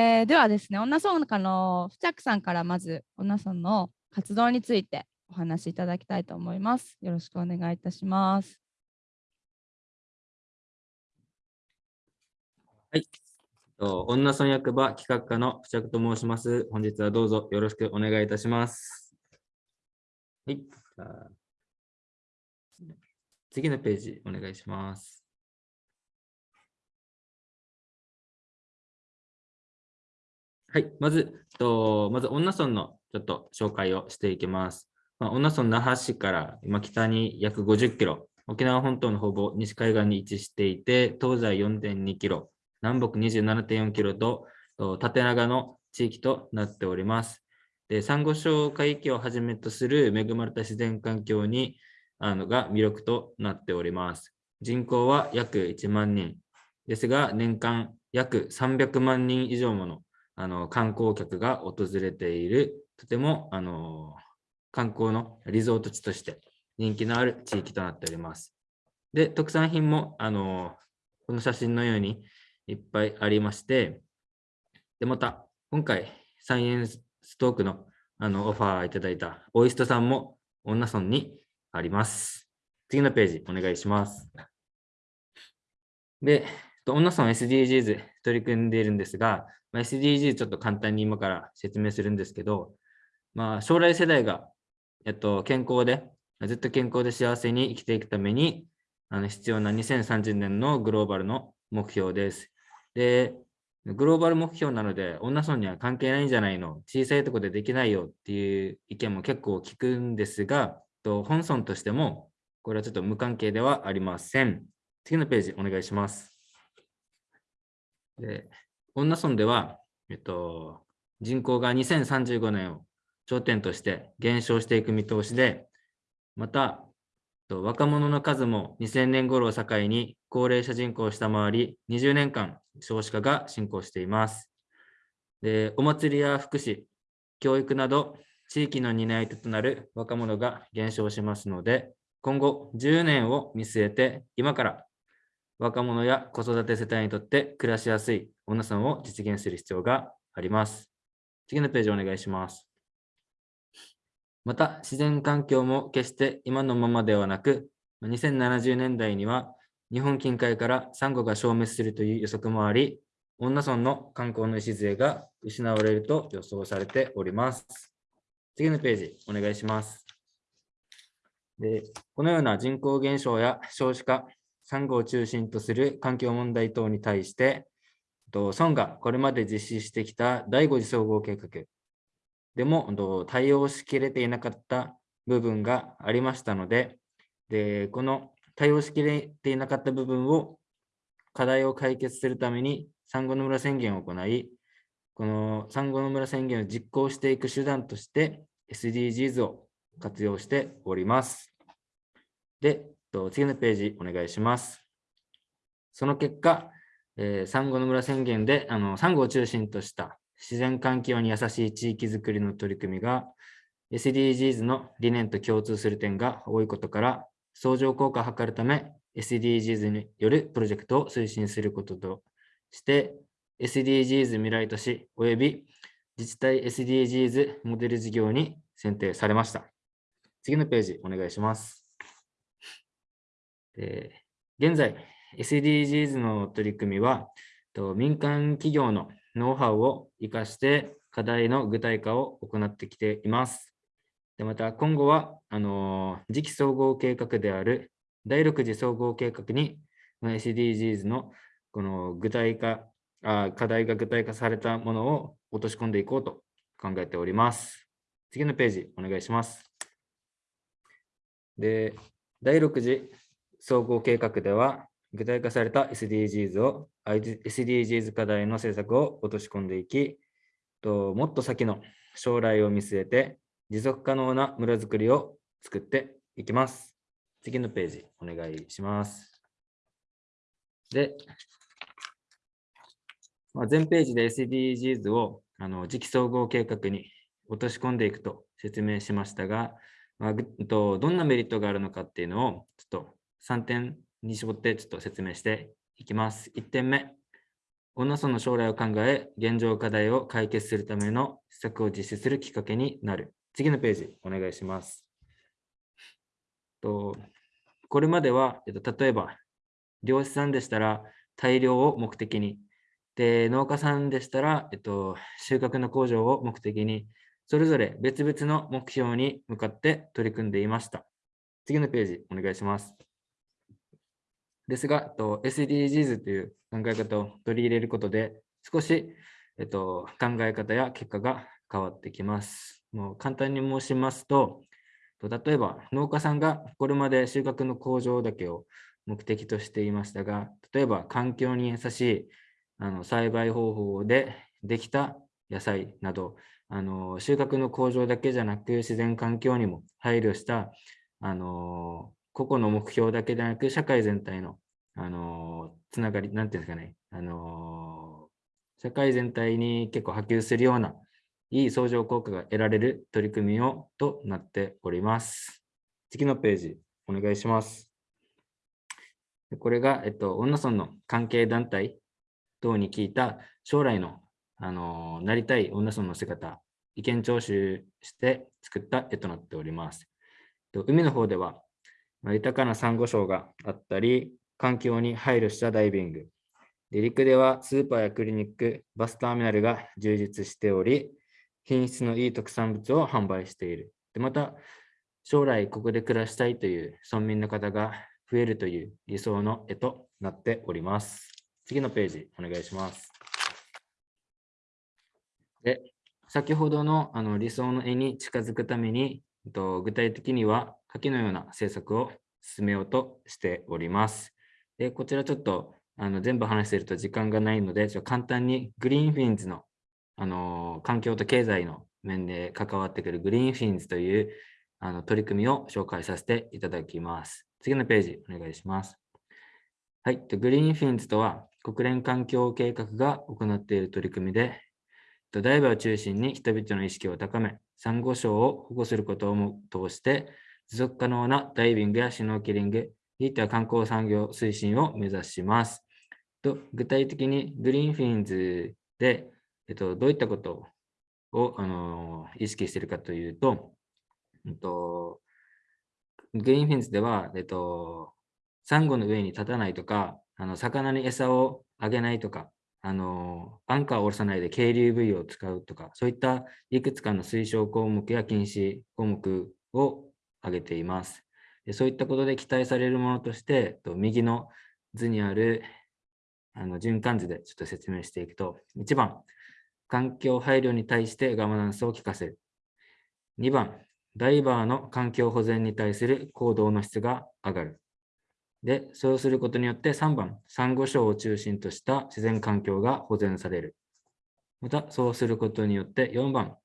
えー、ではですね、女村の付着さんからまず女村の活動についてお話しいただきたいと思います。よろしくお願いいたします。はい。女村役場企画課の付着と申します。本日はどうぞよろしくお願いいたします。はい。次のページお願いします。はい。まず、とまず、女村のちょっと紹介をしていきます。まあ、女村那覇市から今北に約50キロ、沖縄本島のほぼ西海岸に位置していて、東西4.2キロ、南北27.4キロと縦長の地域となっております。で、サンゴ礁海域をはじめとする恵まれた自然環境にあのが魅力となっております。人口は約1万人ですが、年間約300万人以上ものあの観光客が訪れている、とてもあの観光のリゾート地として人気のある地域となっております。で、特産品もあのこの写真のようにいっぱいありまして、で、また、今回、サイエンストークのあのオファーいただいたオイストさんも女村にあります。次のページ、お願いします。で、女村 SDGs 取り組んでいるんですが、まあ、SDGs ちょっと簡単に今から説明するんですけど、まあ、将来世代が、えっと、健康で、ずっと健康で幸せに生きていくために、あの必要な2030年のグローバルの目標です。で、グローバル目標なので、女村には関係ないんじゃないの？小さいとこでできないよっていう意見も結構聞くんですが、と本村としても、これはちょっと無関係ではありません。次のページお願いします。で女村では、えっと、人口が2035年を頂点として減少していく見通しで、また、若者の数も2000年頃を境に高齢者人口を下回り、20年間少子化が進行しています。でお祭りや福祉、教育など地域の担い手となる若者が減少しますので、今後10年を見据えて今から若者や子育て世帯にとって暮らしやすい女さんを実現する必要があります。次のページお願いします。また、自然環境も決して今のままではなく、2070年代には日本近海からサンゴが消滅するという予測もあり、女村の観光の礎が失われると予想されております。次のページ、お願いします。でこのような人口減少や少子化、サンゴを中心とする環境問題等に対して、村がこれまで実施してきた第5次総合計画でも対応しきれていなかった部分がありましたので、でこの対応しきれていなかった部分を課題を解決するために産後の村宣言を行い、この産後の村宣言を実行していく手段として SDGs を活用しております。で、と次のページお願いします。その結果、えー、産後の村宣言であの産後を中心とした自然環境に優しい地域づくりの取り組みが SDGs の理念と共通する点が多いことから、相乗効果を図るため SDGs によるプロジェクトを推進することとして、SDGs 未来都市及び自治体 SDGs モデル事業に選定されました。次のページお願いします。現在、SDGs の取り組みは、民間企業のノウハウを生かして課題の具体化を行ってきています。でまた今後はあの次期総合計画である第6次総合計画に SDGs のこの具体化あ、課題が具体化されたものを落とし込んでいこうと考えております。次のページお願いします。で、第6次総合計画では具体化された SDGs を SDGs 課題の政策を落とし込んでいき、ともっと先の将来を見据えて持続可能な村づくりを作っていきます。次のページお願いします。で、まあ、全ページで SDGs をあの次期総合計画に落とし込んでいくと説明しましたが、まあ、どんなメリットがあるのかっていうのをちょっと3点に絞ってちょっと説明していきます。1点目、女村の将来を考え、現状課題を解決するための施策を実施するきっかけになる。次のページ、お願いします。とこれまでは、えっと、例えば、漁師さんでしたら大量を目的に、で農家さんでしたら、えっと、収穫の向上を目的に、それぞれ別々の目標に向かって取り組んでいました。次のページ、お願いします。ですが、えっと、SDGs という考え方を取り入れることで、少し、えっと、考え方や結果が変わってきます。もう簡単に申しますと、例えば農家さんがこれまで収穫の向上だけを目的としていましたが、例えば環境に優しいあの栽培方法でできた野菜など、あの収穫の向上だけじゃなく自然環境にも配慮したあの個々の目標だけでなく社会全体のあのつながり、なんていうんですかね、あの社会全体に結構波及するようないい相乗効果が得られる取り組みをとなっております。次のページ、お願いします。これが、えっと、女村の関係団体等に聞いた将来の、あのなりたい女村の姿、意見聴取して作った絵となっております。海の方では、豊かなサンゴ礁があったり、環境に配慮したダイビング。で陸ではスーパーやクリニック、バスターミナルが充実しており、品質のいい特産物を販売している。でまた、将来ここで暮らしたいという村民の方が増えるという理想の絵となっております。次のページ、お願いします。で、先ほどのあの理想の絵に近づくために、具体的には下記のような政策を進めようとしております。で、こちらちょっとあの全部話していると時間がないので、ちょっと簡単に Green Finsのあの環境と経済の面で関わってくる Green Finsというあの取り組みを紹介させていただきます。次のページお願いします。はい、 Green Finsとは国連環境計画が行っている取り組みで、ダイバーを中心に人々の意識を高め、サンゴ礁を保護することを通して、持続可能なダイビングやシュノーケリング、ひいては観光産業推進を目指します。と具体的に Green Finsで、えっと、どういったことを、あの意識しているかというと、えっと、 Green Finsでは、えっと、サンゴの上に立たないとか、あの魚に餌をあげないとか、あのアンカーを下ろさないで係留ブイを使うとか、そういったいくつかの推奨項目や禁止項目を挙げています。そういったことで期待されるものとして、右の図にあるあの循環図でちょっと説明していくと、1番、環境配慮に対してガバナンスを効かせる。2番、ダイバーの環境保全に対する行動の質が上がる。で、そうすることによって3番、サンゴ礁を中心とした自然環境が保全される。また、そうすることによって4番、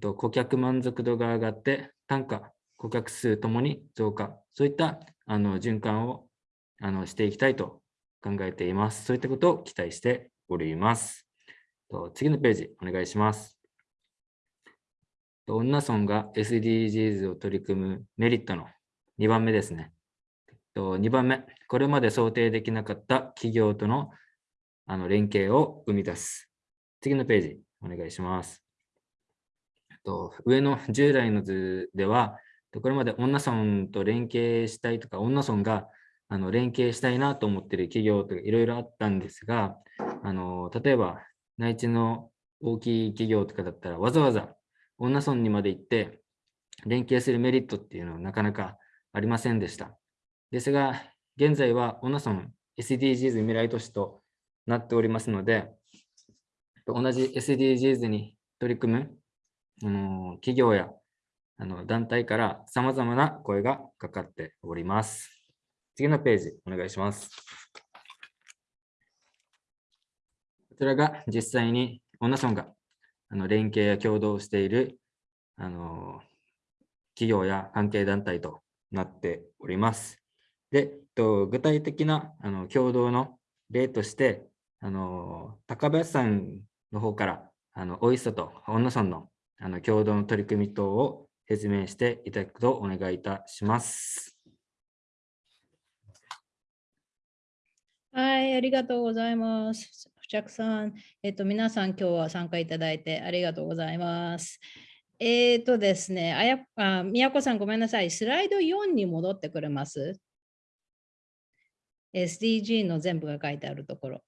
顧客満足度が上がって単価、顧客数ともに増加。そういったあの循環をあのしていきたいと考えています。そういったことを期待しております。と次のページ、お願いします。女村が SDGs を取り組むメリットの？2番目ですね。と2番目、これまで想定できなかった企業とのあの連携を生み出す。次のページ、お願いします。と上の従来の図では、でこれまで女村と連携したいとか、女村があの連携したいなと思っている企業とかいろいろあったんですが、あの例えば内地の大きい企業とかだったらわざわざ女村にまで行って連携するメリットっていうのはなかなかありませんでした。ですが、現在は女村 SDGs 未来都市となっておりますので、同じ SDGs に取り組むあの企業やあの団体から様々な声がかかっております。次のページ、お願いします。こちらが実際に女村があの連携や共同しているあの企業や関係団体となっております。で、と具体的なあの共同の例として、あの高林さんの方からあのおいしさと女村のあの共同の取り組み等を説明していただくとお願いいたします。はい、ありがとうございます。着さん、えっ、と、皆さん今日は参加いただいてありがとうございます。えっ、とですね、あやあ、宮子さんごめんなさい。スライド4に戻ってくれます ?SDG の全部が書いてあるところ。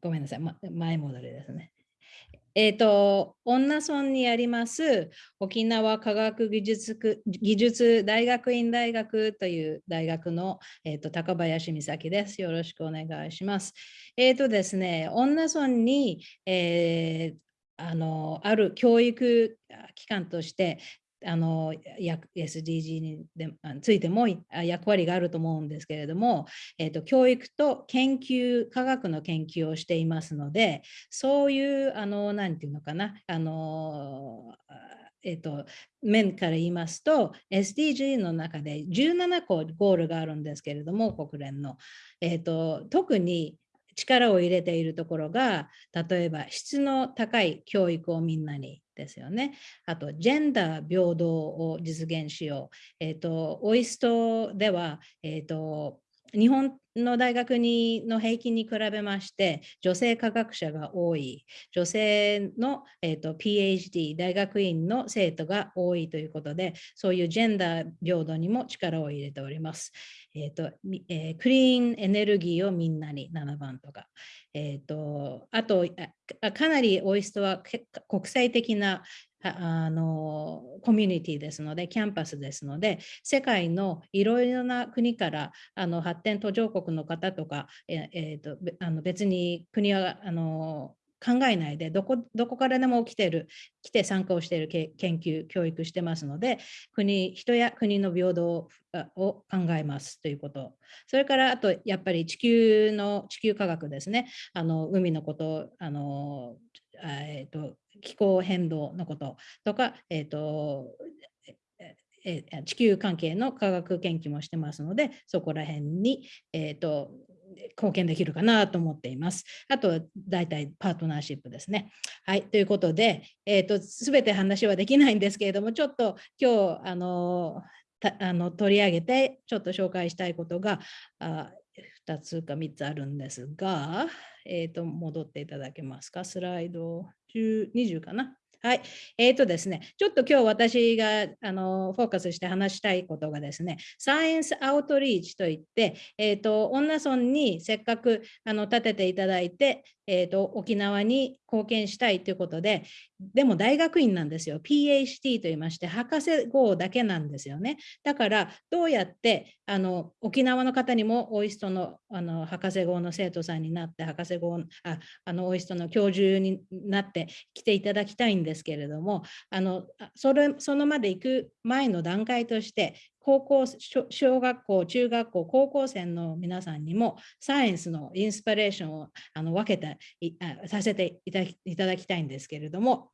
ごめんなさい、ま、前戻りですね。えっ、と、女村にあります沖縄科学技術技術大学院大学という大学の、えー、と高林美咲です。よろしくお願いします。えっ、とですね、女村に、えーあのある教育機関としてあの SDG にでついても役割があると思うんですけれども、えーと、教育と研究科学の研究をしていますのでそういうあの何て言うのかなあのえーと、面から言いますと SDG の中で17個ゴールがあるんですけれども国連の、えーと特に力を入れているところが例えば質の高い教育をみんなにですよね。あと、ジェンダー平等を実現しよう。えっ、ー、と、オイストでは、えっ、ー、と、日本の大学にの平均に比べまして女性科学者が多い女性の、えーと、PhD 大学院の生徒が多いということでそういうジェンダー平等にも力を入れております。えーとえー、クリーンエネルギーをみんなに7番とか、えーと、あとかなりオイストは国際的なあのコミュニティですので、キャンパスですので、世界のいろいろな国からあの発展途上国の方とか、ええーと、あの別に国はあの考えないでどこ、どこからでも来てる、来て参加をしている研究、教育してますので、国、人や国の平等を考えますということ。それから、あと、やっぱり地球の、地球科学ですね。あの海のこと、あのえーと、気候変動のこととか、えーとえ地球関係の科学研究もしてますので、そこら辺に、えーと貢献できるかなと思っています。あと、大体パートナーシップですね。はい、ということで、えーと、すべて話はできないんですけれども、ちょっと今日、あのあの取り上げて、ちょっと紹介したいことがあ2つか3つあるんですが、えーと、戻っていただけますか？スライド20かな？はい。えっ、ー、とですね、ちょっと今日私があのフォーカスして話したいことがですね、サイエンスアウトリーチといって、えっ、ー、と、女村にせっかくあの立てていただいて、えっ、ー、と、沖縄に貢献したいということで、でも大学院なんですよ。PhD と言いまして、博士号だけなんですよね。だから、どうやってあの沖縄の方にもオイストのあの博士号の生徒さんになって、博士号ああのオイストの教授になって来ていただきたいんですですけれども、あのそれそのまで行く前の段階として、高校、小学校、中学校、高校生の皆さんにもサイエンスのインスピレーションをあの分けてさせていただきたいんですけれども、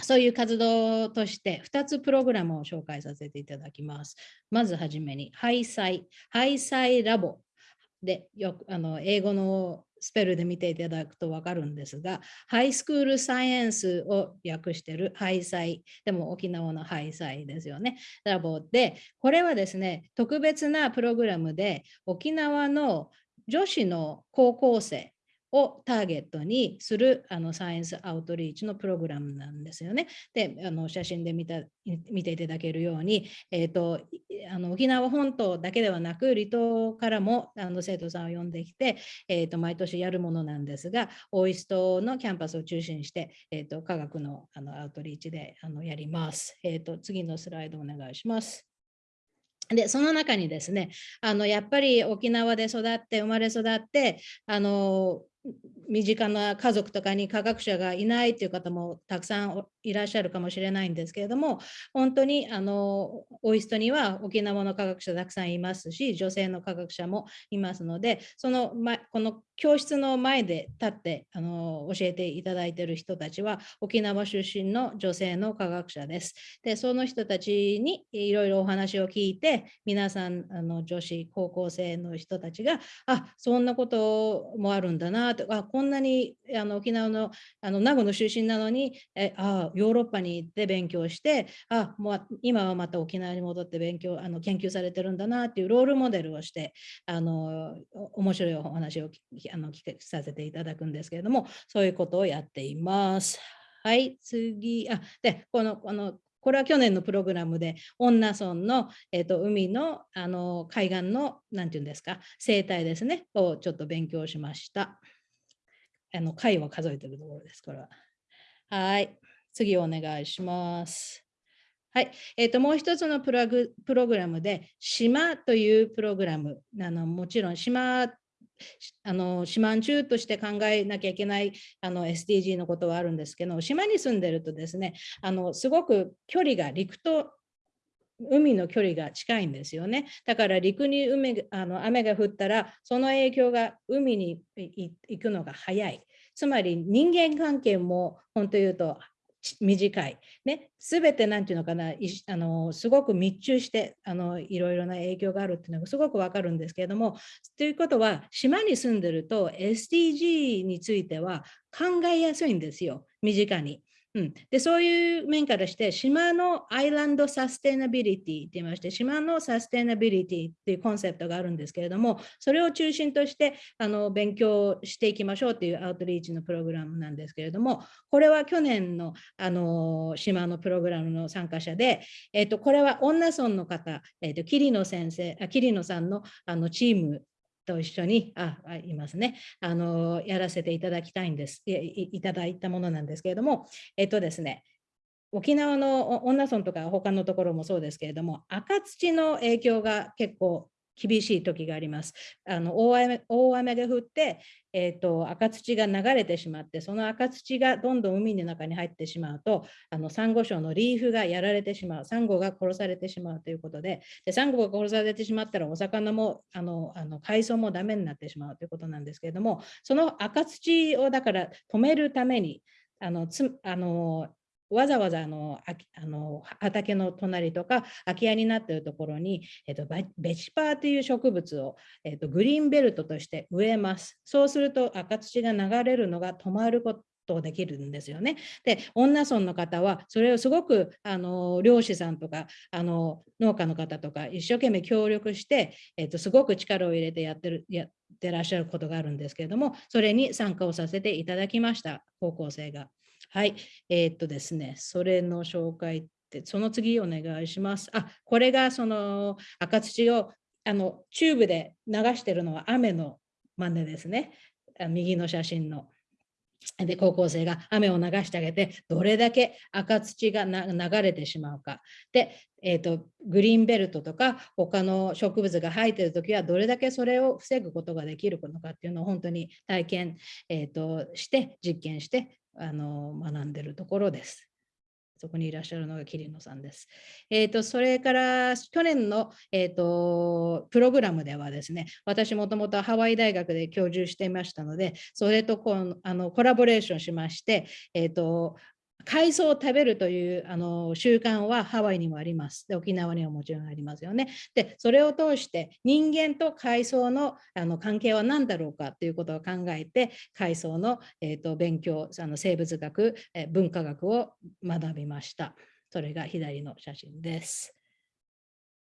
そういう活動として2つプログラムを紹介させていただきます。まずはじめに、ハイサイ、ハイサイラボでよくあの英語のスペルで見ていただくと分かるんですが、ハイスクールサイエンスを訳しているハイサイ、でも沖縄のハイサイですよね、ラボで、これはですね、特別なプログラムで沖縄の女子の高校生をターゲットにするあのサイエンスアウトリーチのプログラムなんですよね。で、あの写真で見た見ていただけるように、えーと、あの沖縄本島だけではなく、離島からもあの生徒さんを呼んできて、えーと、毎年やるものなんですが、オイストのキャンパスを中心にして、えーと、科学のあのアウトリーチであのやります。えー、と次のスライドお願いします。で、その中にですね、あのやっぱり沖縄で育って、生まれ育って、あの身近な家族とかに科学者がいないという方もたくさんいらっしゃるかもしれないんですけれども、本当にあのオイストには沖縄の科学者たくさんいますし、女性の科学者もいますので、その、ま、この教室の前で立ってあの教えていただいている人たちは沖縄出身の女性の科学者です。で、その人たちにいろいろお話を聞いて、皆さんあの女子高校生の人たちが、あ、そんなこともあるんだななとあこんなにあの沖縄のあの名護の出身なのにえあヨーロッパに行って勉強してあもう今はまた沖縄に戻って勉強あの研究されてるんだなっていうロールモデルをしてあの面白いお話をあの聞させていただくんですけれどもそういうことをやっています。はい、次。あでこのこのこれは去年のプログラムで、恩納村の、えーと、海のあの海岸の、なんていうんですか、生態ですね、をちょっと勉強しました。あの貝を数えてるところです、これは。はい、次お願いします。はい、えーと、もう一つのプログラムで、島というプログラム、あのもちろん島あの島中として考えなきゃいけないあの SDG のことはあるんですけど島に住んでるとですねあのすごく距離が陸と海の距離が近いんですよね。だから陸に海あの雨が降ったらその影響が海に行くのが早い。つまり人間関係も本当言うと短い。ね、すべてなんていうのかな、あのすごく密中してあのいろいろな影響があるっていうのがすごくわかるんですけれども、ということは、島に住んでると SDG については考えやすいんですよ、身近に。うん、でそういう面からして、島のアイランドサステナビリティって言いまして、島のサステナビリティっていうコンセプトがあるんですけれども、それを中心としてあの勉強していきましょうっていうアウトリーチのプログラムなんですけれども、これは去年のあの島のプログラムの参加者で、えっと、これは女村の方、えっと、桐野先生、あ桐野さんのあのチームと一緒に、あ、いますね、あの、やらせていただきたいんです、いいただいたものなんですけれども、えっとですね、沖縄の恩納村とか他のところもそうですけれども、赤土の影響が結構厳しい時があります。あの大雨大雨が降って、えーと、赤土が流れてしまって、その赤土がどんどん海の中に入ってしまうと、あのサンゴ礁のリーフがやられてしまう、サンゴが殺されてしまうということで、でサンゴが殺されてしまったら、お魚もあのあの海藻もダメになってしまうということなんですけれども、その赤土をだから止めるために、あのつあのわざわざあのあの畑の隣とか空き家になっているところに、えっと、ベチパーという植物を、えっと、グリーンベルトとして植えます。そうすると赤土が流れるのが止まることできるんですよね。で、女村の方はそれをすごくあの漁師さんとかあの農家の方とか一生懸命協力して、えっと、すごく力を入れてやってるやってらっしゃることがあるんですけれども、それに参加をさせていただきました、高校生が。はい。えー、っとですね、それの紹介って、その次お願いします。あ、これがその赤土をあのチューブで流してるのは雨の真似ですね。右の写真の。で高校生が雨を流してあげてどれだけ赤土が流れてしまうか。で、えーと、グリーンベルトとか他の植物が生えてるときはどれだけそれを防ぐことができるのかっていうのを本当に体験、えーとして実験してあの学んでるところです。そこにいらっしゃるのが桐野さんです。えーと、それから去年の、えーと、プログラムではですね、私もともとハワイ大学で教授していましたので、それとこうあのコラボレーションしまして、えーと海藻を食べるというあの習慣はハワイにもあります。で沖縄にはもちろんありますよね。でそれを通して人間と海藻のあの関係は何だろうかということを考えて海藻の、えーと、勉強あの生物学、え文化学を学びました。それが左の写真です。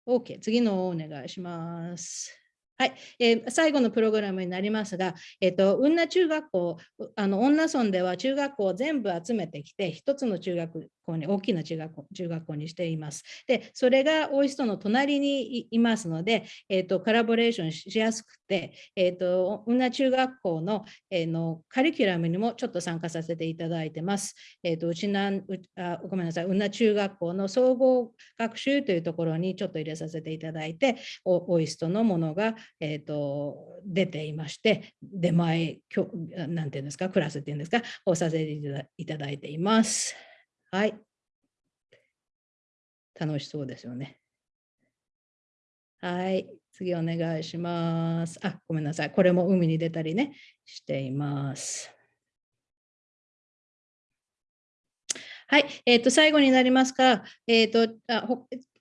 OK、次のお願いします。はい、えー、最後のプログラムになりますが、えーと、雲南中学校、あの女村では中学校を全部集めてきて、一つの中学校に、大きな中学校中学校にしています。で、それがオイストの隣にいますので、えーと、コラボレーションしやすくて、えーと、雲南中学校の,、えー、のカリキュラムにもちょっと参加させていただいてます。えー、とうちなんあごめんなさい、雲南中学校の総合学習というところにちょっと入れさせていただいて、オイストのものが、えー、と出ていまして、出前、なんていうんですか、クラスっていうんですか、をさせていただいています。はい。楽しそうですよね。はい。次お願いします。あ、ごめんなさい。これも海に出たりね、しています。はい。えっ、ー、と、最後になりますか。えっ、ー、と、あ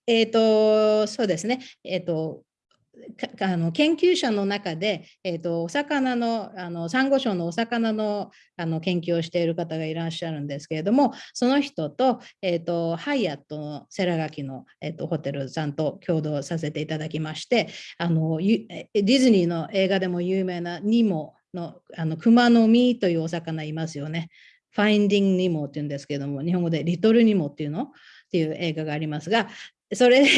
えっ、ー、と、そうですね。えっ、と、あの研究者の中で、えーと、お魚のあのサンゴ礁のお魚のあの研究をしている方がいらっしゃるんですけれどもその人と,、えーと、ハイアットのセラガキの、えーと、ホテルさんと共同させていただきましてあのディズニーの映画でも有名なニモのあの熊の実というお魚いますよね。ファインディング・ニモっていうんですけども日本語でリトル・ニモっていうの？っていう映画がありますがそれで、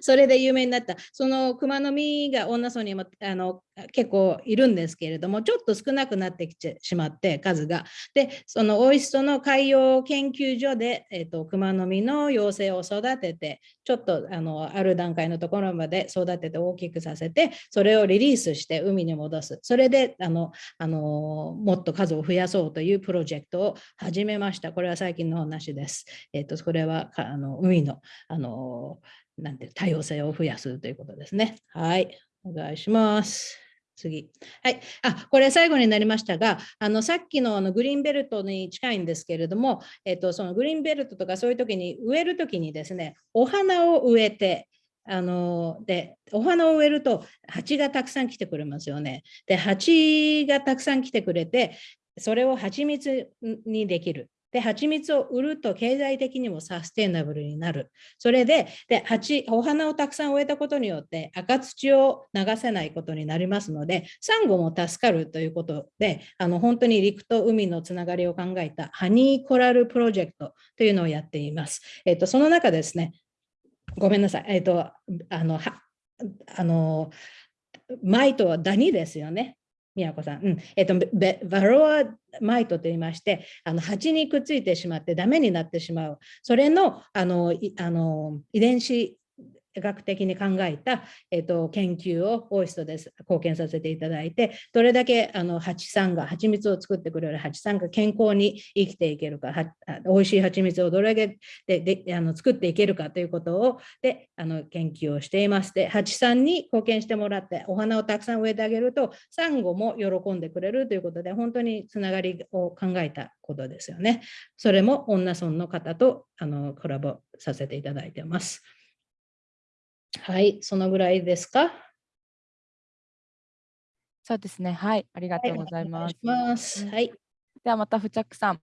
それで有名になった。その熊の実が女村にもあの結構いるんですけれども、ちょっと少なくなってきてしまって、数が。で、そのオイストの海洋研究所で、えーと、熊の実の幼生を育てて、ちょっとあのある段階のところまで育てて大きくさせて、それをリリースして海に戻す。それであのあのもっと数を増やそうというプロジェクトを始めました。これは最近の話です。えっ、ー、と、これはあの海のあのなんて多様性を増やすということですね。はい。お願いします。次。はい。あ、これ最後になりましたが、あのさっきのあのグリーンベルトに近いんですけれども、えっと、そのグリーンベルトとかそういう時に植える時にですね、お花を植えて、あのでお花を植えると蜂がたくさん来てくれますよね。で蜂がたくさん来てくれてそれを蜂蜜にできる。で、蜂蜜を売ると経済的にもサステイナブルになる。それで、で蜂お花をたくさん植えたことによって赤土を流せないことになりますので、サンゴも助かるということで、あの本当に陸と海のつながりを考えたハニーコラルプロジェクトというのをやっています。えっと、その中ですね、ごめんなさい。えっと、あの、はあの、マイトはダニですよね。宮子さん、うん。えっと、バロアマイトと言いまして、あの蜂にくっついてしまってダメになってしまう、それのあのあの遺伝子学的に考えた、えーと、研究をオイストで貢献させていただいて、どれだけあの蜂さんが、蜂蜜を作ってくれる蜂さんが健康に生きていけるか、おいしい蜂蜜をどれだけでであの作っていけるかということをであの研究をしています。で、蜂さんに貢献してもらって、お花をたくさん植えてあげると、サンゴも喜んでくれるということで、本当につながりを考えたことですよね。それも女村の方とあのコラボさせていただいてます。はい、そのぐらいですか？そうですね。はい、ありがとうございます。はい、はい、ではまた、付着さん、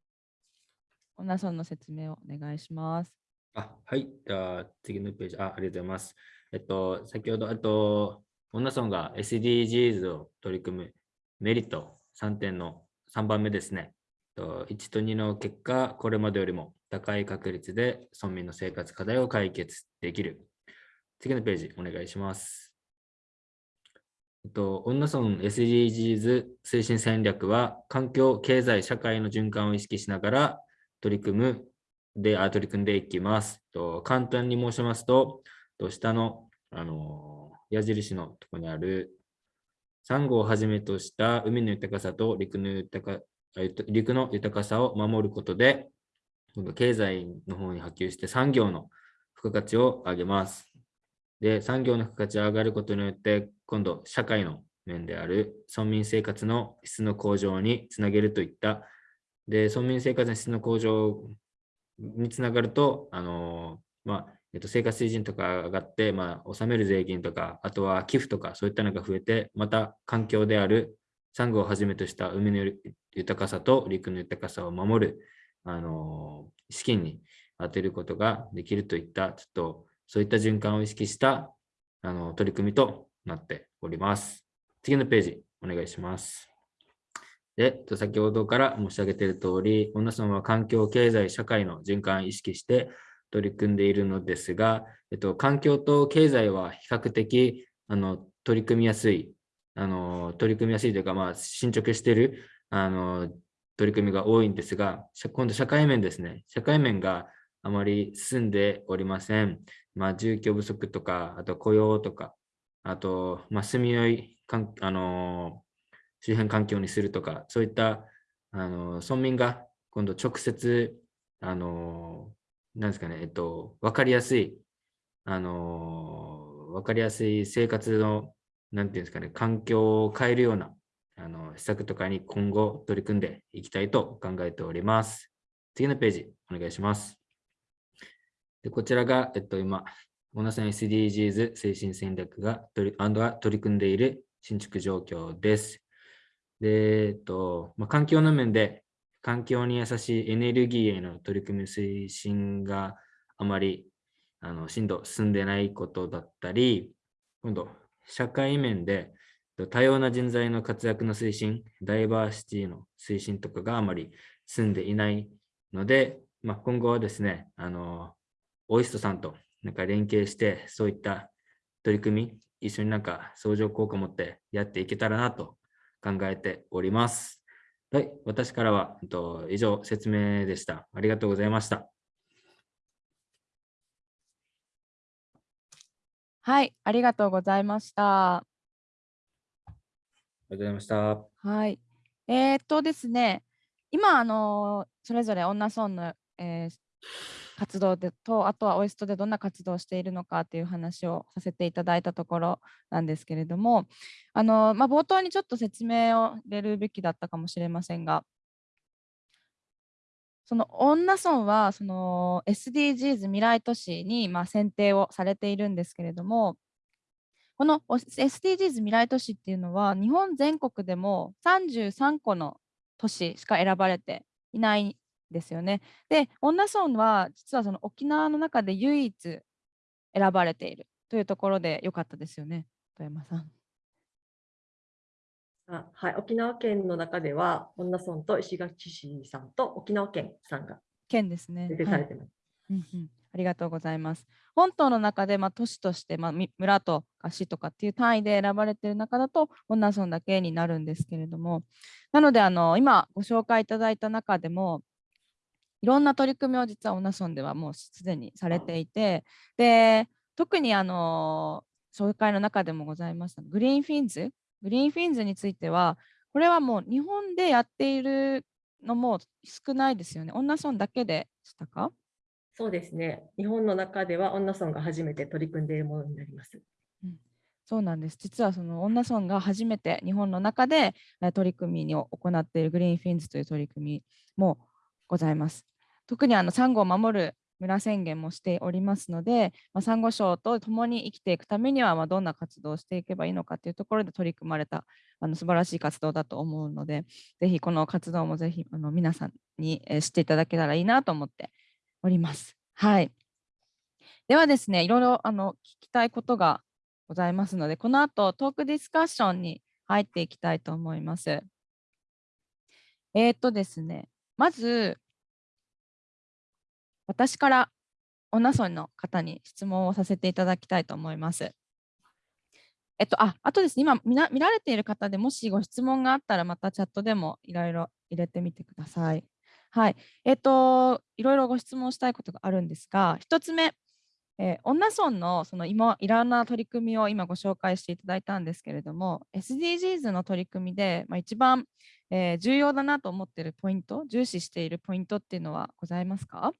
オナソンの説明をお願いします。あはい、では次のページあ、ありがとうございます。えっと、先ほど、あと、オナソンが SDGs を取り組むメリット3点の3番目ですね。1と2の結果、これまでよりも高い確率で村民の生活課題を解決できる次のページお願いします。えっと、女村 SDGs 推進戦略は、環境、経済、社会の循環を意識しながら取り組むで、あ取り組んでいきます。と簡単に申しますと、と下のあの矢印のところにある、サンゴをはじめとした海の豊かさと陸の豊か陸の豊かさを守ることで、経済の方に波及して産業の付加価値を上げます。で、産業の付加価値が上がることによって、今度、社会の面である村民生活の質の向上につなげるといった、で、村民生活の質の向上につながると、あの、まあ、えっと、生活水準とか上がって、まあ、納める税金とか、あとは寄付とか、そういったのが増えて、また環境であるサンゴをはじめとした海の豊かさと陸の豊かさを守る、あの、資金に充てることができるといった、ちょっとそういった循環を意識したあの取り組みとなっております。次のページ、お願いします。で、先ほどから申し上げている通り、女さんは環境、経済、社会の循環を意識して取り組んでいるのですが、えっと、環境と経済は比較的あの取り組みやすい、あの取り組みやすいというか、まあ、進捗しているあの取り組みが多いんですが、今度社会面ですね。社会面があまり進んでおりません。まあ、住居不足とか、あと雇用とか、あと、まあ、住みよいかん、あの周辺環境にするとか、そういったあの村民が今度直接、あのなんですかね、えっと、わかりやすい、あのわかりやすい生活の、なんていうんですかね、環境を変えるようなあの施策とかに今後取り組んでいきたいと考えております。次のページ、お願いします。でこちらが、えっと、今、オナさん SDGs 推進戦略が取りアンドが取り組んでいる新築状況です。で、えっとまあ、環境の面で環境に優しいエネルギーへの取り組み推進があまりあの進度進んでないことだったり、今度、社会面で多様な人材の活躍の推進、ダイバーシティの推進とかがあまり進んでいないので、まあ、今後はですね、あの、オイストさんとなんか連携して、そういった取り組み、一緒になんか相乗効果を持ってやっていけたらなと考えております。はい、私からは、えっと、以上説明でした。ありがとうございました。はい、ありがとうございました。ありがとうございました。はい。えーっとですね、今、あのそれぞれ女村の、えー活動でと、あとはオイストでどんな活動をしているのかという話をさせていただいたところなんですけれども、あのまあ、冒頭にちょっと説明を入れるべきだったかもしれませんが、その女村はその SDGs 未来都市にまあ選定をされているんですけれども、この SDGs 未来都市っていうのは、日本全国でも33個の都市しか選ばれていないですよね。で、女村は実はその沖縄の中で唯一選ばれているというところでよかったですよね、富山さん。あはい、沖縄県の中では、恩納村と石垣市さんと沖縄県さんが県ですね。出てはいされてます。うんうん、ありがとうございます。本島の中で、まあ、都市として、まあ、み村とか市とかっていう単位で選ばれている中だと、恩納村だけになるんですけれども、なので、あの今ご紹介いただいた中でも、いろんな取り組みを実は恩納村ではもうすでにされていて、で特にあの紹介の中でもございました Green Fins、Green Fins については、これはもう日本でやっているのも少ないですよね。女村だけでしたか？そうですね。日本の中では恩納村が初めて取り組んでいるものになります。そうなんです。実はその女村が初めて日本の中でえー取り組みを行っているグリーンフィンズという取り組みもございます。特にあのサンゴを守る村宣言もしておりますので、まあ、サンゴ礁と共に生きていくためにはまあどんな活動をしていけばいいのかというところで取り組まれたあの素晴らしい活動だと思うので、ぜひこの活動もぜひあの皆さんに知っていただけたらいいなと思っております。はい。ではですね、いろいろあの聞きたいことがございますので、この後トークディスカッションに入っていきたいと思います。えー、とですね、まず、私から女村の方に質問をさせていただきたいと思います。えっと、あ、あとですね、今見られている方でもしご質問があったら、またチャットでもいろいろ入れてみてください。はい。えっと、いろいろご質問したいことがあるんですが、一つ目、えー、女村のその今いろんな取り組みを今ご紹介していただいたんですけれども SDGs の取り組みで、まあ、一番、えー重要だなと思っているポイント重視しているポイントっていうのはございますか？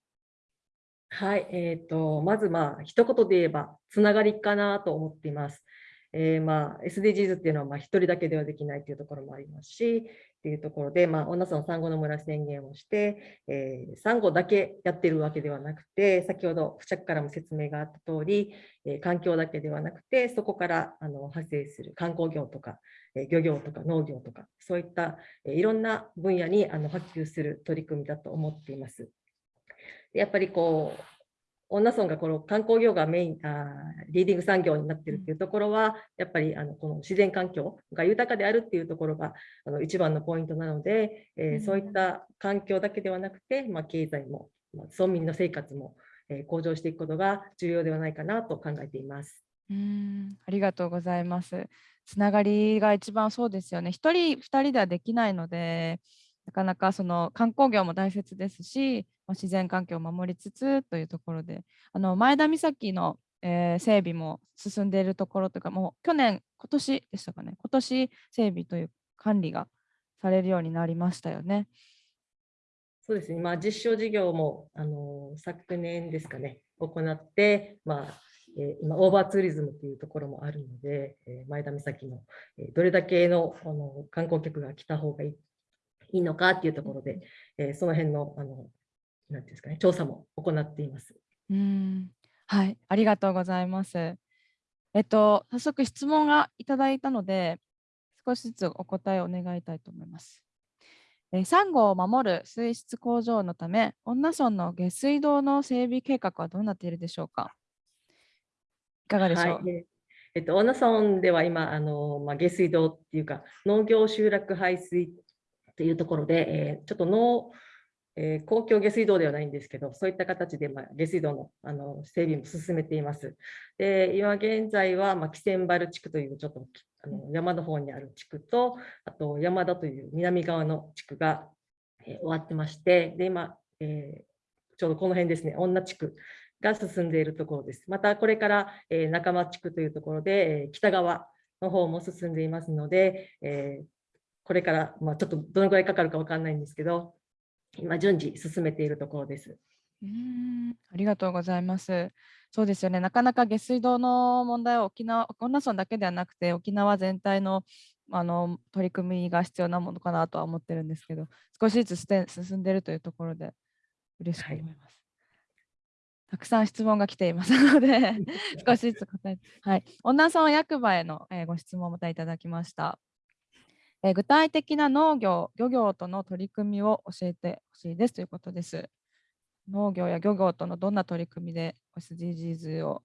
はい、えー、とまずまあ一言で言えばつながりかなと思っています。えーまあ、SDGs っていうのはまあ一人だけではできないというところもありますしっていうところで、まあ、女村産後の村宣言をして、えー、産後だけやってるわけではなくて先ほど付着からも説明があった通り、えー環境だけではなくてそこからあの派生する観光業とか、えー漁業とか農業とかそういった、えーいろんな分野にあの波及する取り組みだと思っています。やっぱりこう女村がこの観光業がメインあーリーディング産業になっているっていうところはやっぱりあのこの自然環境が豊かであるっていうところがあの一番のポイントなので、えーうんそういった環境だけではなくて、まあ、経済も、まあ、村民の生活も、えー向上していくことが重要ではないかなと考えています。うーんありがとうございます。つながりが一番そうですよね。一人、二人ではできないので、なかなかその観光業も大切ですし、まあ自然環境を守りつつというところで、あの前田岬の、えー整備も進んでいるところというか、もう去年、今年でしたかね、今年整備という管理がされるようになりましたよね。そうですね、まあ、実証事業もあの昨年ですかね、行って、まあえ今、オーバーツーリズムというところもあるので、え前田岬の、えどれだけのあの観光客が来た方がいいのかっていうところで、えその辺のあのなんていうんですかね、調査も行っています。うーんはい、ありがとうございます。えっと、早速質問がいただいたので、少しずつお答えを願いたいと思います。えーサンゴを守る水質向上のため、恩納村の下水道の整備計画はどうなっているでしょうか？いかがでしょう、はいええっと、恩納村では今、あのまあ、下水道っていうか、農業集落排水というところで、えーちょっと農、えー公共下水道ではないんですけど、そういった形で、まあ、下水道のあの整備も進めています。で今現在は、まあ、キセンバル地区というちょっとあの山の方にある地区と、あと山田という南側の地区が、えー終わってまして、で今、えーちょうどこの辺ですね、女地区が進んでいるところです。またこれから、えー中間地区というところで、えー北側の方も進んでいますので、えーこれから、まあ、ちょっとどのぐらいかかるかわかんないんですけど、今順次進めているところです。うーんありがとうございます。そうですよね。なかなか下水道の問題は沖縄、恩納村だけではなくて、沖縄全体のあの取り組みが必要なものかなとは思ってるんですけど、少しずつ進んでいるというところで嬉しくはい思います。たくさん質問が来ています ので、少しずつ答えて。はい。恩納村役場への、えーご質問をまたいただきました。え具体的な農業、漁業との取り組みを教えてほしいですということです。農業や漁業とのどんな取り組みで SDGs を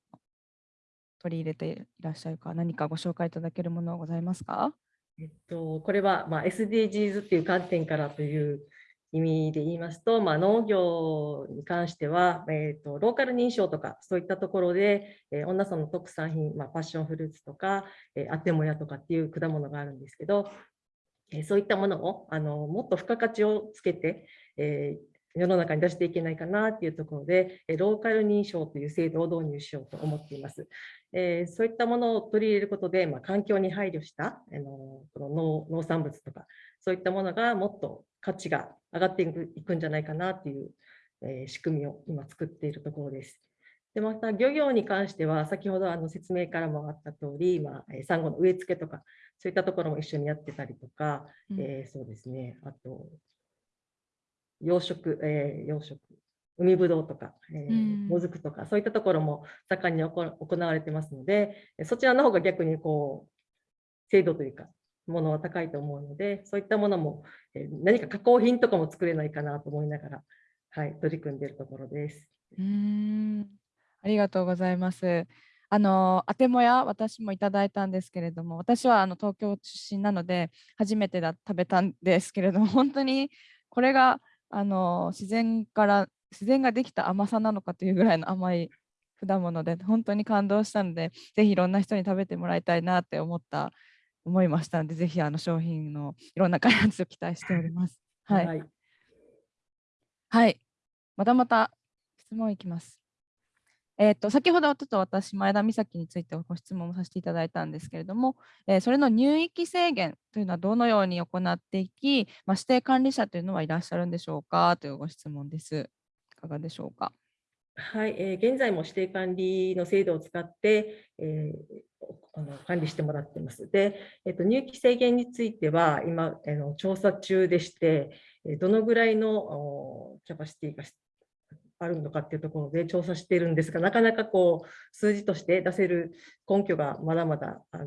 取り入れていらっしゃるか、何かご紹介いただけるものはございますか？えっと、これは、まあ、SDGs っていう観点からという意味で言いますと、まあ、農業に関しては、えっと、ローカル認証とかそういったところで、えー、恩納村の特産品、まあ、パッションフルーツとか、えー、アテモヤとかっていう果物があるんですけど、えそういったものをあのもっと付加価値をつけて、えー世の中に出していけないかなっていうところで、えローカル認証という制度を導入しようと思っています。えーそういったものを取り入れることで、まあ、環境に配慮したあのこの農農産物とか、そういったものがもっと価値が上がっていくいくんじゃないかなっていう、えー仕組みを今作っているところです。でまた漁業に関しては、先ほどあの説明からもあった通り、まあ、えーサンゴの植え付けとか、そういったところも一緒にやってたりとか、うん。えーそうですね、あと、養殖、えー養殖、海ぶどうとか、えーうん。もずくとか、そういったところも盛んに行行われてますので、えそちらの方が逆にこう、精度というか、ものは高いと思うので、そういったものも、えー何か加工品とかも作れないかなと思いながら、はい、取り組んでいるところです。うーんありがとうございます。あの、あてもや私もいただいたんですけれども、私はあの東京出身なので、初めてだ食べたんですけれども、本当にこれがあの自然から、自然ができた甘さなのかというぐらいの甘い果物で、本当に感動したので、ぜひいろんな人に食べてもらいたいなって思った、思いましたので、ぜひあの商品のいろんな開発を期待しております。はい。はいはい。またまた質問いきます。えっ、と、先ほどちょっと私、前田美咲についてご質問もさせていただいたんですけれども、えーそれの入域制限というのはどのように行っていき、まあ、指定管理者というのはいらっしゃるんでしょうかというご質問です。いかがでしょうか？はい、えー現在も指定管理の制度を使って、えーあの管理してもらっています。で、えっと入期制限については今あの調査中でして、えーどのぐらいのキャパシティがあるのかっていうところで調査してるんですが、なかなかこう数字として出せる根拠がまだまだあの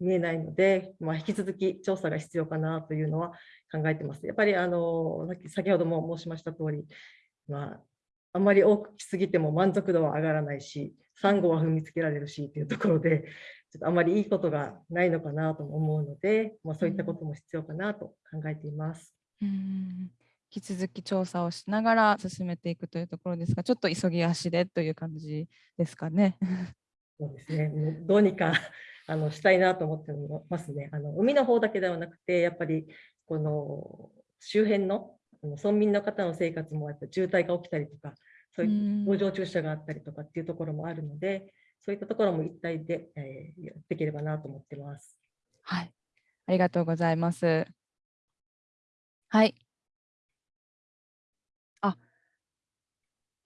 見えないので、まあ、引き続き調査が必要かなというのは考えてます。やっぱりあの先ほども申しました通り、まあ、あんまり多く来すぎても満足度は上がらないし、サンゴは踏みつけられるしというところで、ちょっとあまりいいことがないのかなと思うので、まあ、そういったことも必要かなと考えています。うん引き続き調査をしながら進めていくというところですが、ちょっと急ぎ足でという感じですかね。そうですね、どうにかあのしたいなと思ってますね。あの海の方だけではなくて、やっぱりこの周辺の村民の方の生活もやっぱ渋滞が起きたりとか、そういう工場駐車があったりとかっていうところもあるので、そういったところも一体で、えーやっていければなと思ってます。はい。ありがとうございます。はい。あ、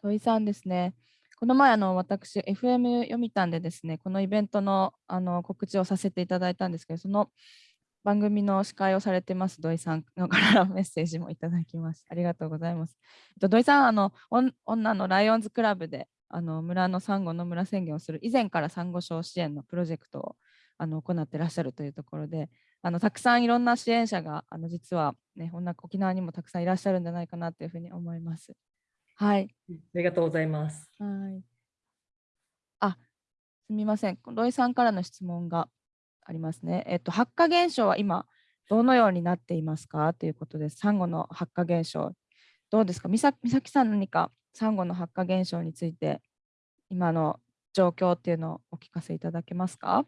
土井さんですね。この前、あの、私、FM 読みたんでですね、このイベントの、あの、告知をさせていただいたんですけど、その番組の司会をされてます土井さんの からメッセージもいただきます。ありがとうございます。土井さん、あの、女のライオンズクラブであの村のサンゴの村宣言をする以前からサンゴ礁支援のプロジェクトをあの行ってらっしゃるというところであのたくさんいろんな支援者があの実は、ね、沖縄にもたくさんいらっしゃるんじゃないかなというふうに思います。はい。ありがとうございます。はい。あ、すみません。ロイさんからの質問がありますね。えっと、発火現象は今、どのようになっていますか？ということです。サンゴの発火現象。どうですか？美咲美咲さん、何かサンゴの発火現象について、今の状況っていうのをお聞かせいただけますか？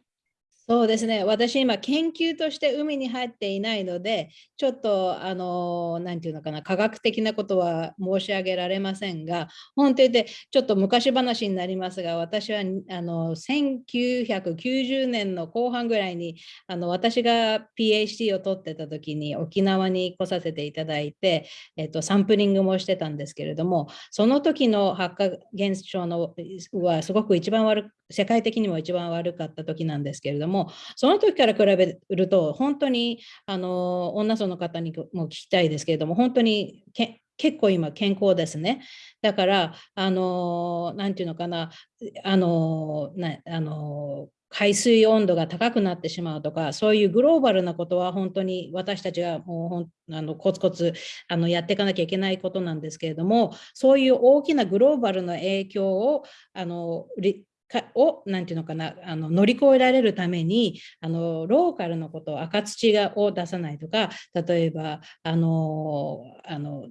そうですね。私今研究として海に入っていないので、ちょっとあの、なんていうのかな、科学的なことは申し上げられませんが、本当でちょっと昔話になりますが、私はあの1990年の後半ぐらいに、あの私が PhD を取ってた時に沖縄に来させていただいて、えっと、サンプリングもしてたんですけれども、その時の発火現象のはすごく一番悪く世界的にも一番悪かった時なんですけれども、その時から比べると、本当にあの女層の方にも聞きたいですけれども、本当にけ結構今健康ですね。だから、あの、なんていうのかな、あの、なあの海水温度が高くなってしまうとか、そういうグローバルなことは本当に私たちがもうほんあのコツコツあのやっていかなきゃいけないことなんですけれども、そういう大きなグローバルな影響をあのをなんていうのかなあの乗り越えられるためにあのローカルのこと赤土がを出さないとか例えばあのあの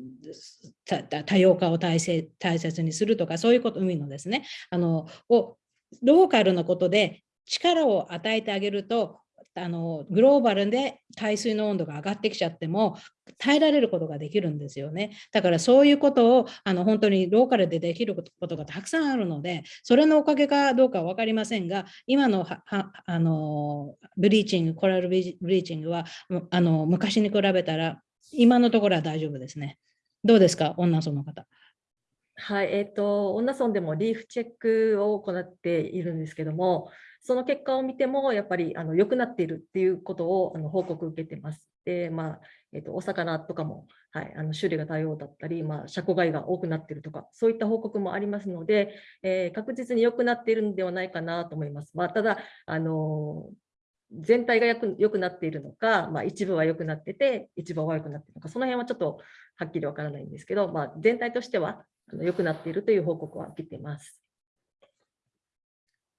多様化を大切大切にするとかそういうこと海のですねあのをローカルのことで力を与えてあげるとあのグローバルで海水の温度が上がってきちゃっても耐えられることができるんですよね。だからそういうことをあの本当にローカルでできることがたくさんあるので、それのおかげかどうかは分かりませんが、今のはあのブリーチング、コラルブリーチングはあの昔に比べたら今のところは大丈夫ですね。どうですか、女村の方？はい、えっ、ー、と、女村でもリーフチェックを行っているんですけども、その結果を見ても、やっぱりあの良くなっているっていうことをあの報告受けてます。で、まあ、えっ、と、お魚とかも、はい、あの種類が多様だったり、まあ、車庫外が多くなっているとか、そういった報告もありますので、えー、確実に良くなっているんではないかなと思います。まあ、ただ、あの全体が良くなっているのか、まあ、一部は良くなってて、一部は悪くなっているのか、その辺はちょっとはっきりわからないんですけど、まあ、全体としては良くなっているという報告は受けています。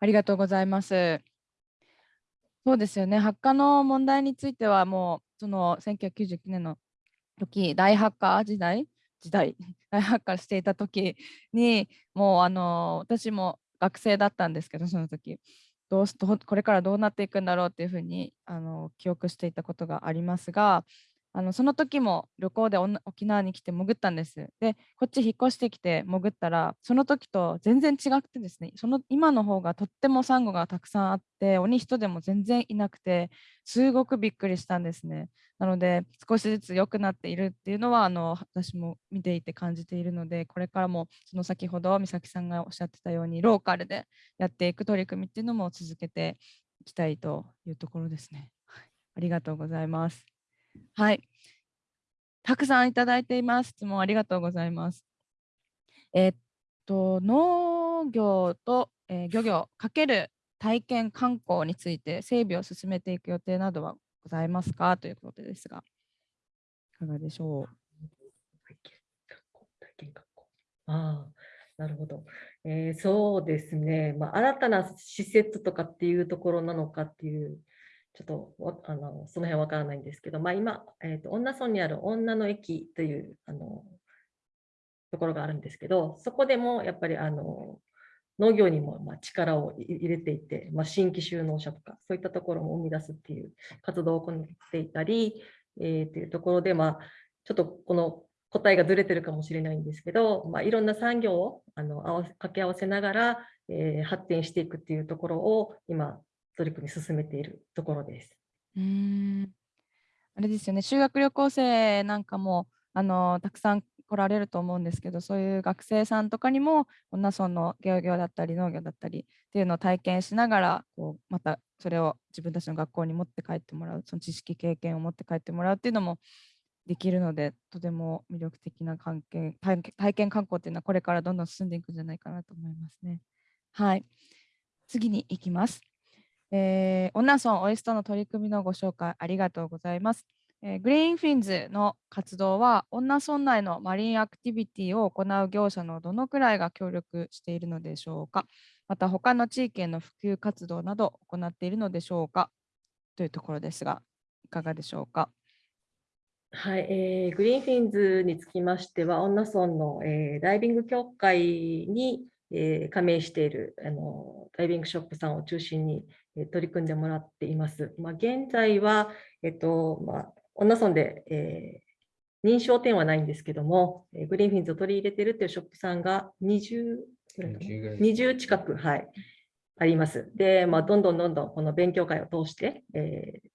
ありがとうございます。そうですよね。発火の問題についてはもうその1999年の時大発火時代時代 大発火していた時にもうあの私も学生だったんですけどその時どうこれからどうなっていくんだろうっていうふうにあの記憶していたことがありますがあのその時も旅行で沖縄に来て潜ったんです。で、こっち引っ越してきて潜ったら、その時と全然違くてですね、その今の方がとってもサンゴがたくさんあって、鬼人でも全然いなくて、すごくびっくりしたんですね。なので、少しずつ良くなっているっていうのは、あの私も見ていて感じているので、これからもその先ほど美咲さんがおっしゃってたように、ローカルでやっていく取り組みっていうのも続けていきたいというところですね。ありがとうございます。はい。たくさんいただいています。質問ありがとうございます。え、っと、農業と、えー、漁業かける体験観光について整備を進めていく予定などはございますか？ということですが、いかがでしょう？ああ、なるほど。えー、そうですね、まあ、新たな施設とかっていうところなのかっていうちょっとあのその辺わからないんですけど、まあ、今、えーと、女村にある女の駅というあのところがあるんですけど、そこでもやっぱりあの農業にもま力を入れていて、まあ、新規就農者とか、そういったところも生み出すっていう活動を行っていたり、えー、というところで、まあ、ちょっとこの答えがずれてるかもしれないんですけど、まあ、いろんな産業をあの掛け合わせながら、えー、発展していくっていうところを今、取り組み進めているところです。うんあれですよね、修学旅行生なんかもあのたくさん来られると思うんですけど、そういう学生さんとかにも、女村の漁業だったり農業だったりっていうのを体験しながら、こうまたそれを自分たちの学校に持って帰ってもらう、その知識、経験を持って帰ってもらうっていうのもできるので、とても魅力的な関係体験体験観光っていうのはこれからどんどん進んでいくんじゃないかなと思いますね。はい。次に行きます。えー、女村オイストの取り組みのご紹介ありがとうございます。えーグリーンフィンズの活動は、女村内のマリンアクティビティを行う業者のどのくらいが協力しているのでしょうか。また、他の地域への普及活動など行っているのでしょうかというところですが、いかがでしょうか。はい、えー Green Finsにつきましては、恩納村の、えーダイビング協会に、えー加盟しているあのダイビングショップさんを中心に、取り組んでもらっています。まあ、現在は、えっとまあ、恩納村で、えー認証店はないんですけども、えー Green Finsを取り入れているというショップさんが20ぐらいかな20近く、はい、あります。で、まあ、どんどんどんどんこの勉強会を通して、えー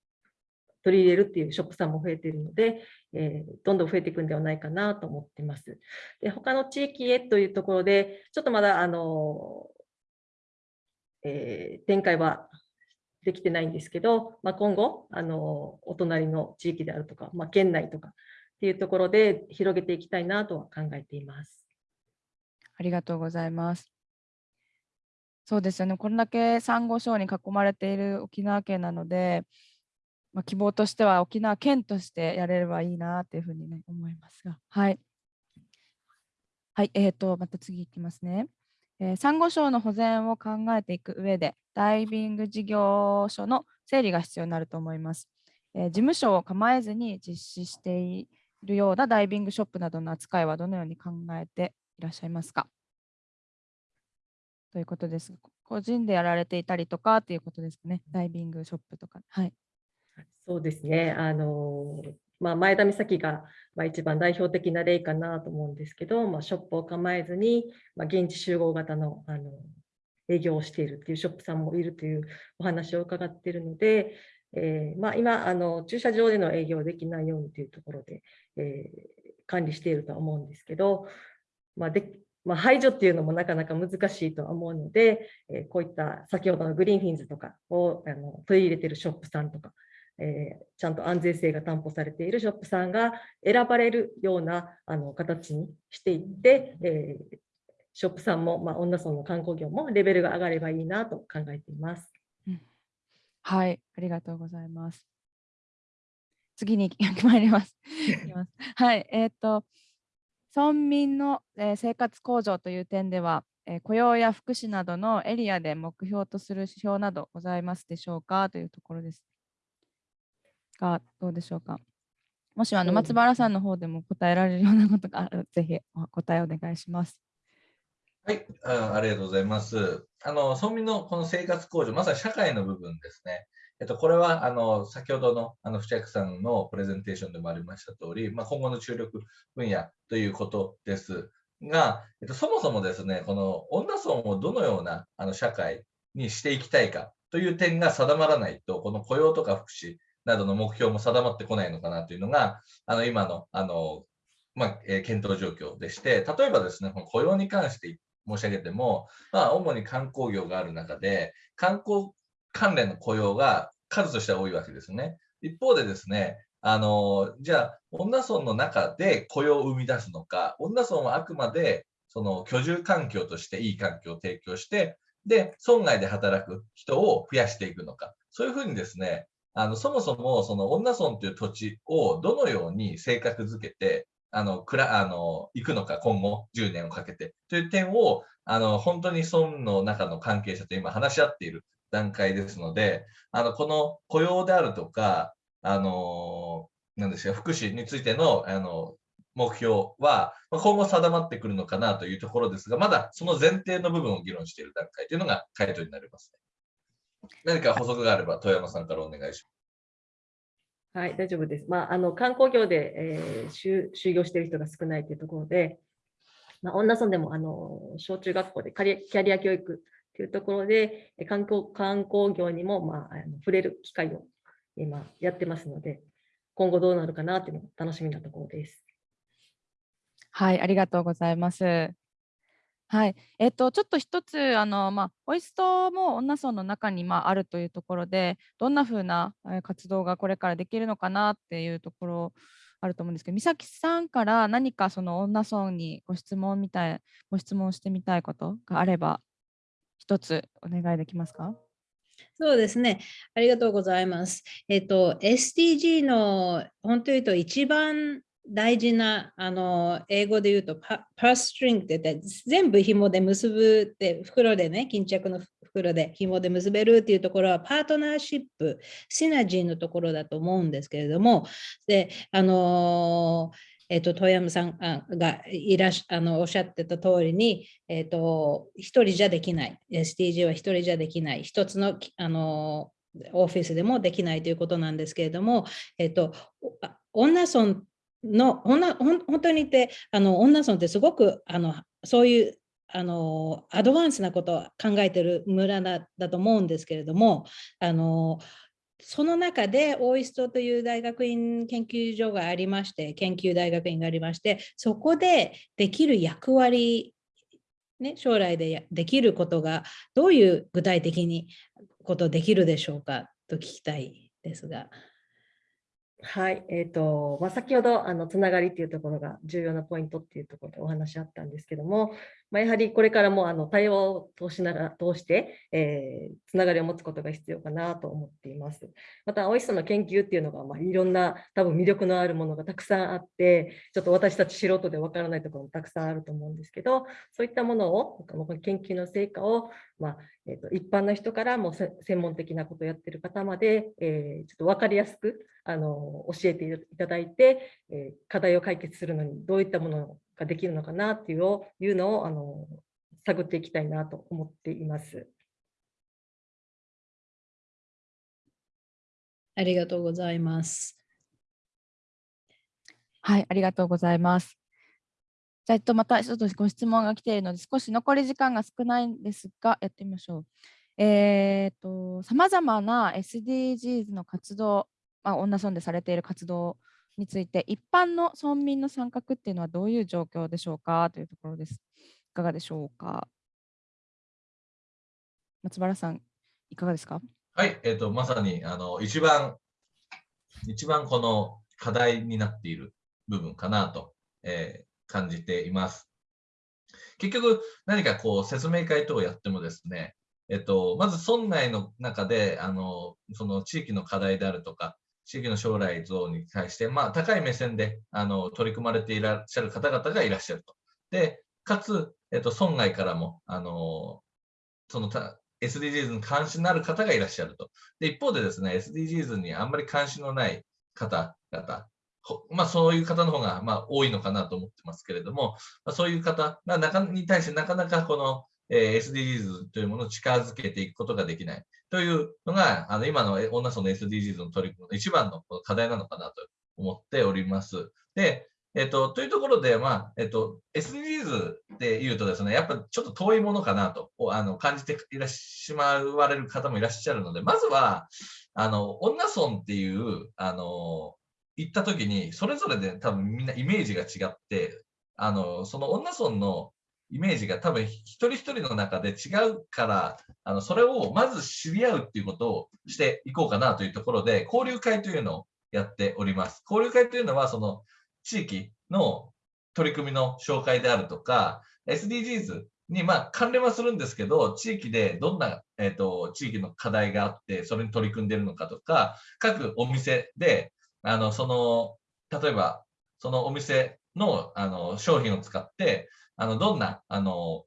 取り入れるっていうショップさんも増えているので、えーどんどん増えていくんではないかなと思っています。で、他の地域へというところで、ちょっとまだ、あの、えー展開はできてないんですけど、まあ、今後、あの、お隣の地域であるとか、まあ、県内とかっていうところで広げていきたいなとは考えています。ありがとうございます。そうですよね。これだけサンゴ礁に囲まれている沖縄県なので、まあ、希望としては沖縄県としてやれればいいなっていうふうに、ね、思いますが。はい。はい、えー、と、また次いきますね。えー、サンゴ礁の保全を考えていく上で、ダイビング事業所の整理が必要になると思います。えー事務所を構えずに実施しているようなダイビングショップなどの扱いはどのように考えていらっしゃいますか？ということです。個人でやられていたりとかっていうことですかね？ダイビングショップとか。はい。そうですね。あの、まあ、前田美咲が、一番代表的な例かなと思うんですけど、まあ、ショップを構えずに、まあ、現地集合型の、あの営業をしているっていうショップさんもいるというお話を伺っているので、えーまあ、今あの、駐車場での営業できないようにというところで、えー管理しているとは思うんですけど、まあでまあ、排除っていうのもなかなか難しいとは思うので、えーこういった先ほどのグリーンフィンズとかをあの取り入れているショップさんとか、えーちゃんと安全性が担保されているショップさんが選ばれるようなあの形にしていって、えーショップさんも、まあ、女村の観光業もレベルが上がればいいなと考えています。はい。ありがとうございます。次に参ります。いきますはい。えっ、と、村民の、えー生活向上という点では、えー雇用や福祉などのエリアで目標とする指標などございますでしょうか？というところです。が、どうでしょうか？もしあの松原さんの方でも答えられるようなことがある ぜひお答えお願いします。はい、あありがとうございます。あの、村民のこの生活向上、まさに社会の部分ですね。えっと、これは、あの、先ほどの、あの、藤役さんのプレゼンテーションでもありました通り、まあ、今後の注力分野ということですが、えっと、そもそもですね、この女村をどのような、あの、社会にしていきたいかという点が定まらないと、この雇用とか福祉などの目標も定まってこないのかなというのが、あの、今の、あの、まあ、えー検討状況でして、例えばですね、この雇用に関して申し上げても、まあ、主に観光業がある中で、観光関連の雇用が数としては多いわけですね。一方でですね、あの、じゃあ、女村の中で雇用を生み出すのか、女村はあくまで、その居住環境としていい環境を提供して、で、村外で働く人を増やしていくのか。そういうふうにですね、あの、そもそも、その女村という土地をどのように性格づけて、あの、くら、あの、行くのか、今後10年をかけて、という点を、あの、本当に村の中の関係者と今話し合っている段階ですので、あの、この雇用であるとか、あの、なんですか、福祉についての、あの、目標は、今後定まってくるのかなというところですが、まだその前提の部分を議論している段階というのが回答になります、ね。何か補足があれば、富山さんからお願いします。はい、大丈夫です。まあ、あの観光業で、えー就就業している人が少ないというところで、まあ、女村でもあの小中学校でキャリキャリア教育というところで、え観光観光業にも、まあ、あの触れる機会を今やってますので、今後どうなるかなというのが楽しみなところです。はい、ありがとうございます。はい、えっと、ちょっと一つ、あの、まあ、ホイストも女村の中に、まあ、あるというところで、どんな風な活動がこれからできるのかなっていうところあると思うんですけど、美咲さんから何かその女村にご質問みたい、ご質問してみたいことがあれば、一つお願いできますか？そうですね。ありがとうございます。えっと、SDG の本当に言うと一番大事な、あの、英語で言うとパ、ーストリングって言って、全部紐で結ぶって、袋でね、巾着の袋で紐で結べるっていうところは、パートナーシップ、シナジーのところだと思うんですけれども、で、あのえっと、遠山さんがいらしあのおっしゃってた通りに、えっと、一人じゃできない。SDG は一人じゃできない。一つの、あのオフィスでもできないということなんですけれども、えっと、おあ女村の、女ほん本当にって、あの女村ってすごくあのそういうあのアドバンスなことを考えてる村だだと思うんですけれども、あのその中でオイストという大学院研究所がありまして、研究大学院がありまして、そこでできる役割、ね、将来でできることがどういう具体的にことできるでしょうかと聞きたいですが。はい、えーとまあ、先ほどあのつながりっていうところが重要なポイントっていうところでお話あったんですけども、まあ、やはりこれからもあの対話を通しながら通して、えーつながりを持つことが必要かなと思っています。また、おいしさの研究っていうのが、まあ、いろんな多分魅力のあるものがたくさんあって、ちょっと私たち素人でわからないところもたくさんあると思うんですけど、そういったものを、この研究の成果を、まあえーと一般の人からも専門的なことをやってる方まで、えーちょっと分かりやすくあの教えていただいて、えー課題を解決するのにどういったものができるのかなっていうをいうのをあの探っていきたいなと思っています。ありがとうございます。はい、ありがとうございます。じゃあ、えっと、またちょっとご質問が来ているので、少し残り時間が少ないんですが、やってみましょう。えーっと、さまざまな SDGs の活動、まあ、女村でされている活動について、一般の村民の参画っていうのはどういう状況でしょうか？というところです。いかがでしょうか？松原さん、いかがですか？はい、えっ、と、まさに、あの、一番、一番この課題になっている部分かなと、えー感じています。結局、何かこう、説明会等をやってもですね、えっと、まず村内の中で、あの、その地域の課題であるとか、地域の将来像に対して、まあ、高い目線で、あの、取り組まれていらっしゃる方々がいらっしゃると。で、かつ、えっと、村外からも、あの、そのた SDGs に関心のある方がいらっしゃると。で、一方でですね、SDGs にあんまり関心のない方々、まあそういう方の方がまあ多いのかなと思ってますけれども、まあ、そういう方が中に対してなかなかこの、えー SDGs というものを近づけていくことができないというのが、あの今の女村の SDGs の取り組みの一番のこの課題なのかなと思っております。で、えっと、というところで、まあ、えっと、SDGs で言うとですね、やっぱちょっと遠いものかなとあの感じていらっしまわれる方もいらっしゃるので、まずは、あの、女村っていう、あの、行った時に、それぞれで多分みんなイメージが違って、あの、その女村のイメージが多分一人一人の中で違うから、あの、それをまず知り合うっていうことをしていこうかなというところで、交流会というのをやっております。交流会というのは、その地域の取り組みの紹介であるとか、SDGs にまあ関連はするんですけど、地域でどんな、えっと地域の課題があって、それに取り組んでるのかとか、各お店で、あのその例えばそのお店のあの商品を使って、あのどんなあの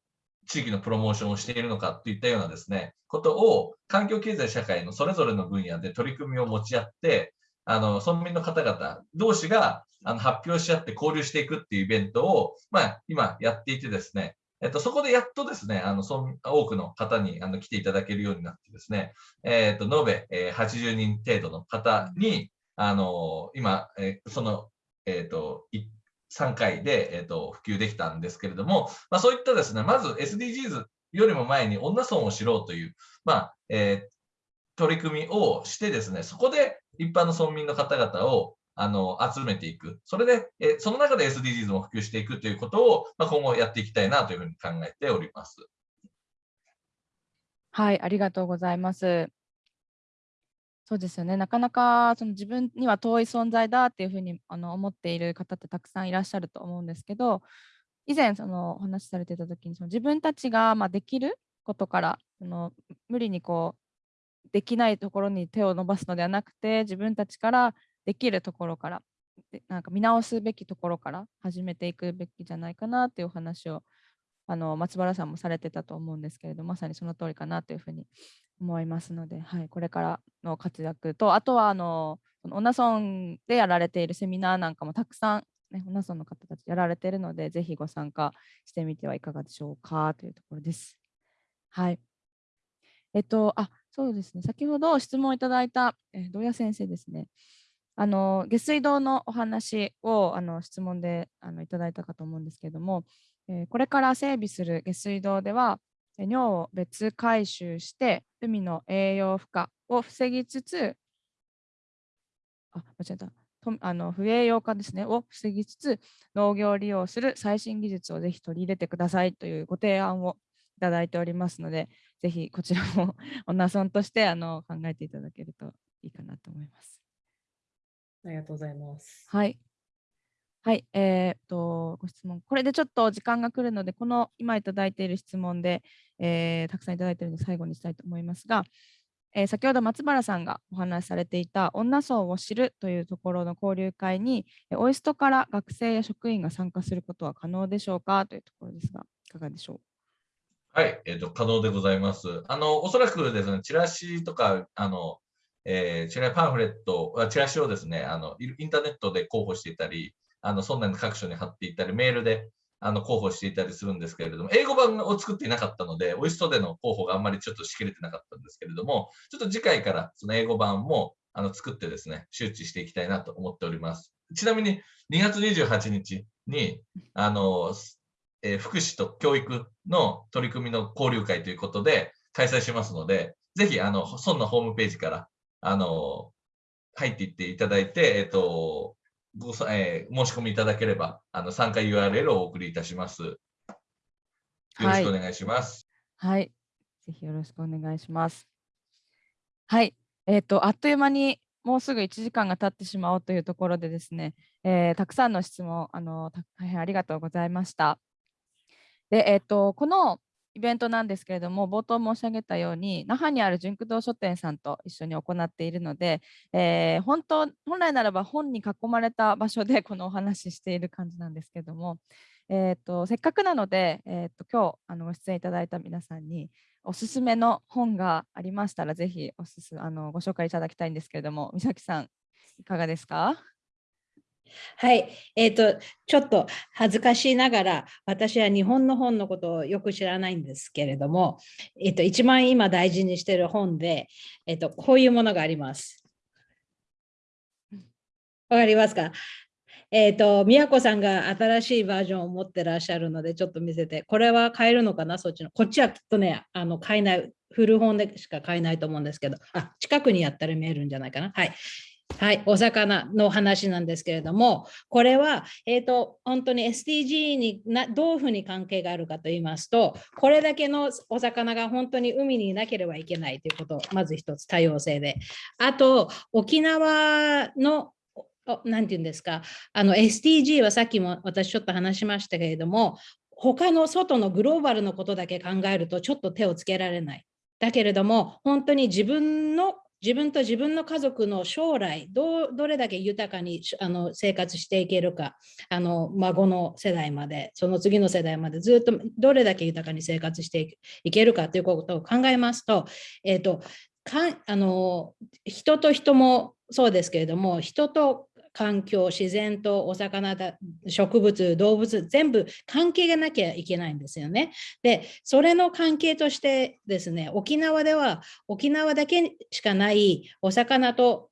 地域のプロモーションをしているのかといったようなですね、ことを環境経済社会のそれぞれの分野で取り組みを持ち合って、あの村民の方々同士があの発表し合って交流していくっていうイベントを、まあ、今やっていてですね、えっと、そこでやっとですね、あの村多くの方にあの来ていただけるようになってですね、えっと延べ、え80人程度の方に、あの今、えーその、えっと3回で、えっと普及できたんですけれども、まあ、そういったですね、まず SDGs よりも前に女村を知ろうという、まあえー取り組みをしてですね、そこで一般の村民の方々をあの集めていく。それで、えその中で SDGs も普及していくということを、まあ、今後やっていきたいなというふうに考えております。はい、ありがとうございます。そうですよね。なかなかその自分には遠い存在だっていうふうにあの思っている方ってたくさんいらっしゃると思うんですけど、以前そのお話しされてた時にその自分たちがまできることからその無理にこうできないところに手を伸ばすのではなくて自分たちからできるところからなんか見直すべきところから始めていくべきじゃないかなっていうお話をあの松原さんもされてたと思うんですけれどまさにその通りかなというふうに思いますので、はい、これからの活躍とあとはあの女村でやられているセミナーなんかもたくさん、ね、女村の方たちやられているのでぜひご参加してみてはいかがでしょうかというところです。はい。えっと、あそうですね、先ほど質問いただいた、え、土屋先生ですね。あの下水道のお話をあの質問であのいただいたかと思うんですけれども、えー、これから整備する下水道では、尿を別回収して海の栄養負荷を防ぎつつ、あ、間違えた。あの不栄養化ですねを防ぎつつ農業利用する最新技術をぜひ取り入れてくださいというご提案をいただいておりますのでぜひこちらも女村としてあの考えていただけるといいかなと思います。ありがとうございます。はい。はい、えー、っと、ご質問。これでちょっと時間が来るので、この今いただいている質問で、えー、たくさんいただいているので最後にしたいと思いますが、えー、先ほど松原さんがお話しされていた女層を知るというところの交流会に、オイストから学生や職員が参加することは可能でしょうかというところですが、いかがでしょう？はい、えーと、可能でございます。あのおそらくですね、チラシとか、あのえー、チラパンフレット、チラシをですねあの、インターネットで候補していたり、あのそんなに各所に貼っていたり、メールであの候補していたりするんですけれども、英語版を作っていなかったので、オイストでの候補があんまりちょっとしきれてなかったんですけれども、ちょっと次回からその英語版もあの作ってですね、周知していきたいなと思っております。ちなみに2月28日に、あの、えー、福祉と教育の取り組みの交流会ということで開催しますので、ぜひ、あの、村のホームページから、あの、入っていっていただいて、えっ、ー、と、ごえー、申し込みいただければ、あの参加 URL をお送りいたします。よろしくお願いします。はい、はい、ぜひよろしくお願いします。はい、えっ、ー、とあっという間にもうすぐ1時間が経ってしまおうというところでですね、えー、たくさんの質問あの大変ありがとうございました。で、えっ、ー、とこのイベントなんですけれども、冒頭申し上げたように、那覇にある純駆動書店さんと一緒に行っているので、えー、本当、本来ならば本に囲まれた場所で このお話ししている感じなんですけれども、えーと、せっかくなので、えーと、今日あのご出演いただいた皆さんに、おすすめの本がありましたら、ぜひおすすあのご紹介いただきたいんですけれども、美咲さん、いかがですか？はい、えっ、ー、と、ちょっと恥ずかしいながら、私は日本の本のことをよく知らないんですけれども、えっ、ー、と、一番今大事にしている本で、えっ、ー、と、こういうものがあります。わかりますか？えっ、と、宮子さんが新しいバージョンを持ってらっしゃるので、ちょっと見せて、これは買えるのかな、そっちの。こっちはきっとね、あの買えない、古本でしか買えないと思うんですけど、あ、近くにやったら見えるんじゃないかな？はい。はい、お魚の話なんですけれども、これは、えーと、本当に SDG になどういうふうに関係があるかと言いますと、これだけのお魚が本当に海にいなければいけないということ、まず一つ、多様性で。あと、沖縄の何て言うんですか、あの SDG はさっきも私ちょっと話しましたけれども、他の外のグローバルのことだけ考えるとちょっと手をつけられない。だけれども、本当に自分の自分と自分の家族の将来どうどれだけ豊かにあの生活していけるか。あの孫の世代までその次の世代までずっとどれだけ豊かに生活していけるかということを考えますと,、えーと、かあの人と人もそうですけれども人と環境、自然とお魚だ、植物、動物、全部関係がなきゃいけないんですよね。で、それの関係としてですね、沖縄では沖縄だけしかないお魚と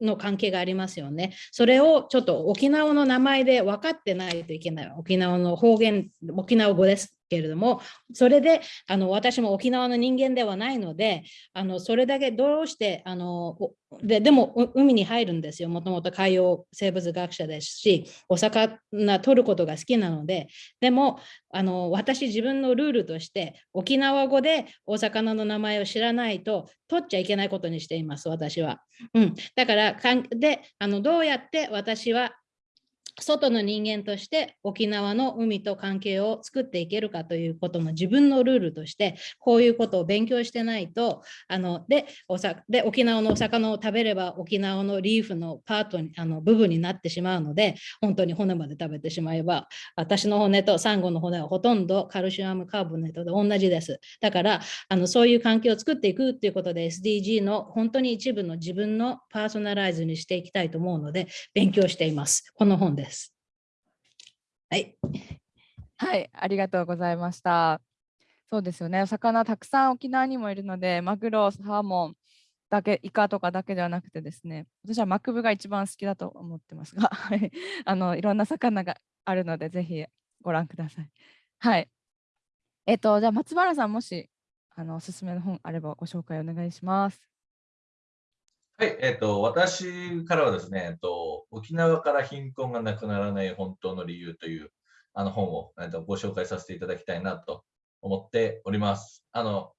の関係がありますよね。それをちょっと沖縄の名前で分かってないといけない。沖縄の方言、沖縄語です。けれども、それであの私も沖縄の人間ではないので、あのそれだけどうしてあのででも海に入るんですよ。もともと海洋生物学者ですし、お魚取ることが好きなので、でもあの私自分のルールとして沖縄語でお魚の名前を知らないと取っちゃいけないことにしています、私は。うん、だからかんであのどうやって私は外の人間として沖縄の海と関係を作っていけるかということの自分のルールとしてこういうことを勉強してないとあのでおさで沖縄のお魚を食べれば沖縄のリーフのパートにあの部分になってしまうので本当に骨まで食べてしまえば私の骨とサンゴの骨はほとんどカルシウムカーボネートで同じです。だからあのそういう環境を作っていくっていうことで SDG の本当に一部の自分のパーソナライズにしていきたいと思うので勉強しています。この本です。はい。はい、ありがとうございました。そうですよね。お魚たくさん沖縄にもいるので、マグロ、サーモンだけ、イカとかだけではなくてですね、私はマクブが一番好きだと思ってますが、あのいろんな魚があるので、ぜひご覧ください。はい。えっ、と、じゃあ松原さん、もしあのおすすめの本あればご紹介お願いします。はい、えっ、と、私からはですね、えっと、沖縄から貧困がなくならない本当の理由というあの本を、えっと、ご紹介させていただきたいなと思っております。あの、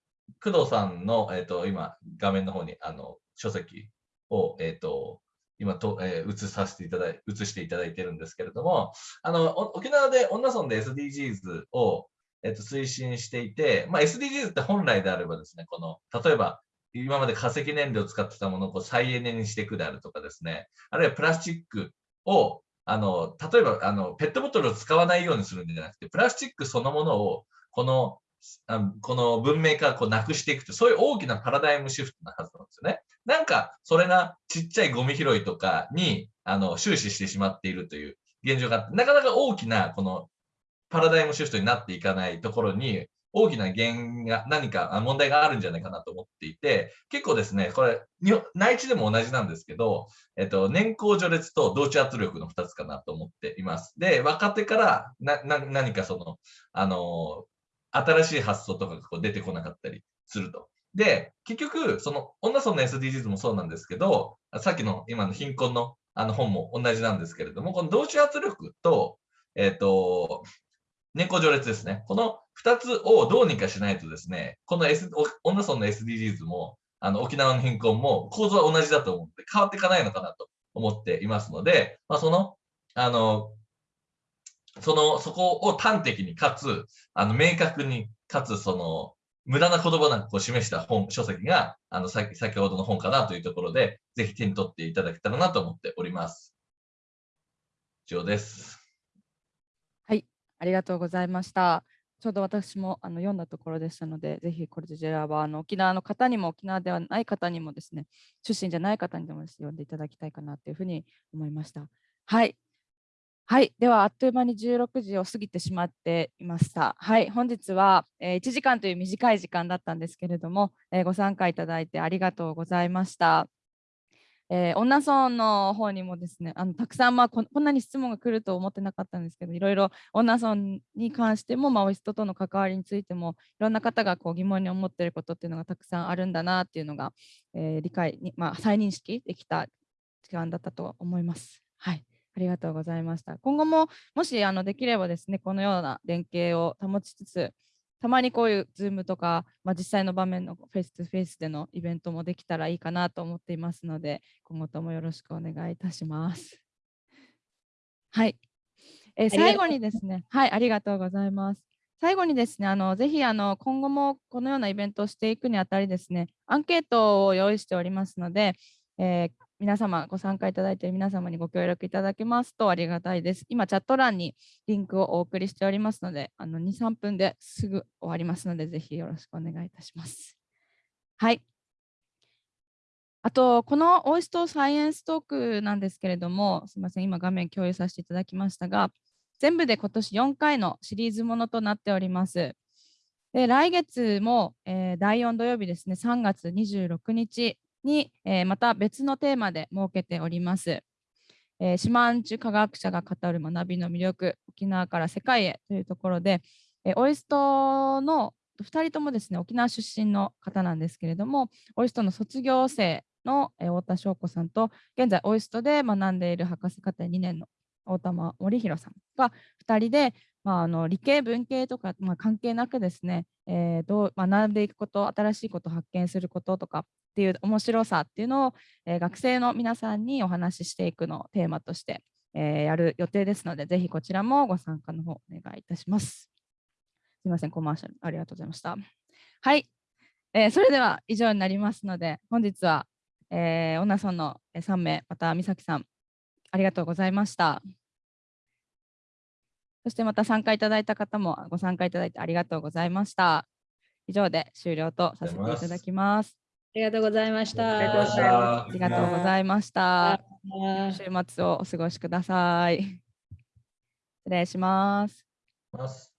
工藤さんの、えっと、今、画面の方にあの書籍を、えっと、今と、えー、映させていただい、映していただいてるんですけれども、あの、沖縄で、女村で SDGs を、えっと、推進していて、まあ、SDGs って本来であればですね、この、例えば、今まで化石燃料を使ってたものをこう再エネにしていくであるとかですね、あるいはプラスチックを、あの、例えば、あの、ペットボトルを使わないようにするんじゃなくて、プラスチックそのものを、この、あこの文明からこうなくしていくと、そういう大きなパラダイムシフトなはずなんですよね。なんか、それがちっちゃいゴミ拾いとかに、あの、終始してしまっているという現状があって、なかなか大きな、この、パラダイムシフトになっていかないところに、大きな原因が何か問題があるんじゃないかなと思っていて、結構ですね、これ、内地でも同じなんですけど、えっと、年功序列と同調圧力の2つかなと思っています。で、若手からな何かその、あの、新しい発想とかがこう出てこなかったりすると。で、結局、その、女村の SDGs もそうなんですけど、さっきの今の貧困のあの本も同じなんですけれども、この同調圧力と、えっ、と、年功序列ですね。この2つをどうにかしないとですね、この、S、女村の SDGs も、あの沖縄の貧困も構造は同じだと思って、変わっていかないのかなと思っていますので、まあ、その、あの、その、そこを端的にかつ、あの、明確にかつ、その、無駄な言葉なんかを示した本、書籍が、あの、先ほどの本かなというところで、ぜひ手に取っていただけたらなと思っております。以上です。ありがとうございました。ちょうど私もあの読んだところでしたので、ぜひこちらはあの沖縄の方にも沖縄ではない方にもですね、出身じゃない方にでも読んでいただきたいかなというふうに思いました。はい。はい。では、あっという間に16時を過ぎてしまっていました。はい。本日は、え、1時間という短い時間だったんですけれども、え、ご参加いただいてありがとうございました。えー、女村の方にもですねあのたくさん、まあこ、こんなに質問が来ると思ってなかったんですけどいろいろ女村に関しても、まあ、お人との関わりについてもいろんな方がこう疑問に思っていることっていうのがたくさんあるんだなっていうのが、えー、理解に、まあ、再認識できた時間だったと思います。はいありがとうございました。今後ももしあのできればですね、このような連携を保ちつつ、たまにこういう Zoom とか、まあ、実際の場面のフェイス2フェイスでのイベントもできたらいいかなと思っていますので、今後ともよろしくお願いいたします。はい。えー、最後にですね、はい、ありがとうございます。最後にですね、あのぜひあの今後もこのようなイベントをしていくにあたりですね、アンケートを用意しておりますので、えー、皆様、ご参加いただいている皆様にご協力いただけますとありがたいです。今、チャット欄にリンクをお送りしておりますので、あの2、3分ですぐ終わりますので、ぜひよろしくお願いいたします。はい。あと、このオイストサイエンストークなんですけれども、すみません、今画面共有させていただきましたが、全部で今年4回のシリーズものとなっております。で来月も、えー、第4土曜日ですね、3月26日に、えー、また別のテーマで設けております。えー、島んち科学者が語る学びの魅力、沖縄から世界へというところで、えーオイストの2人ともですね、沖縄出身の方なんですけれども、オイストの卒業生の、えー太田翔子さんと、現在オイストで学んでいる博士課程2年の大玉森弘さんが2人で、まあ、あの理系文系とか、まあ、関係なくですね、えーどう学んでいくこと新しいことを発見することとかっていう面白さっていうのを、えー学生の皆さんにお話ししていくのをテーマとして、えーやる予定ですのでぜひこちらもご参加の方お願いいたします。すみませんコマーシャルありがとうございました。はい、えーそれでは以上になりますので本日は、えー、女村の3名また美咲さんありがとうございました。そしてまた参加いただいた方もご参加いただいてありがとうございました。以上で終了とさせていただきます。ありがとうございました。ありがとうございました。あ週末をお過ごしください。失礼します。ます。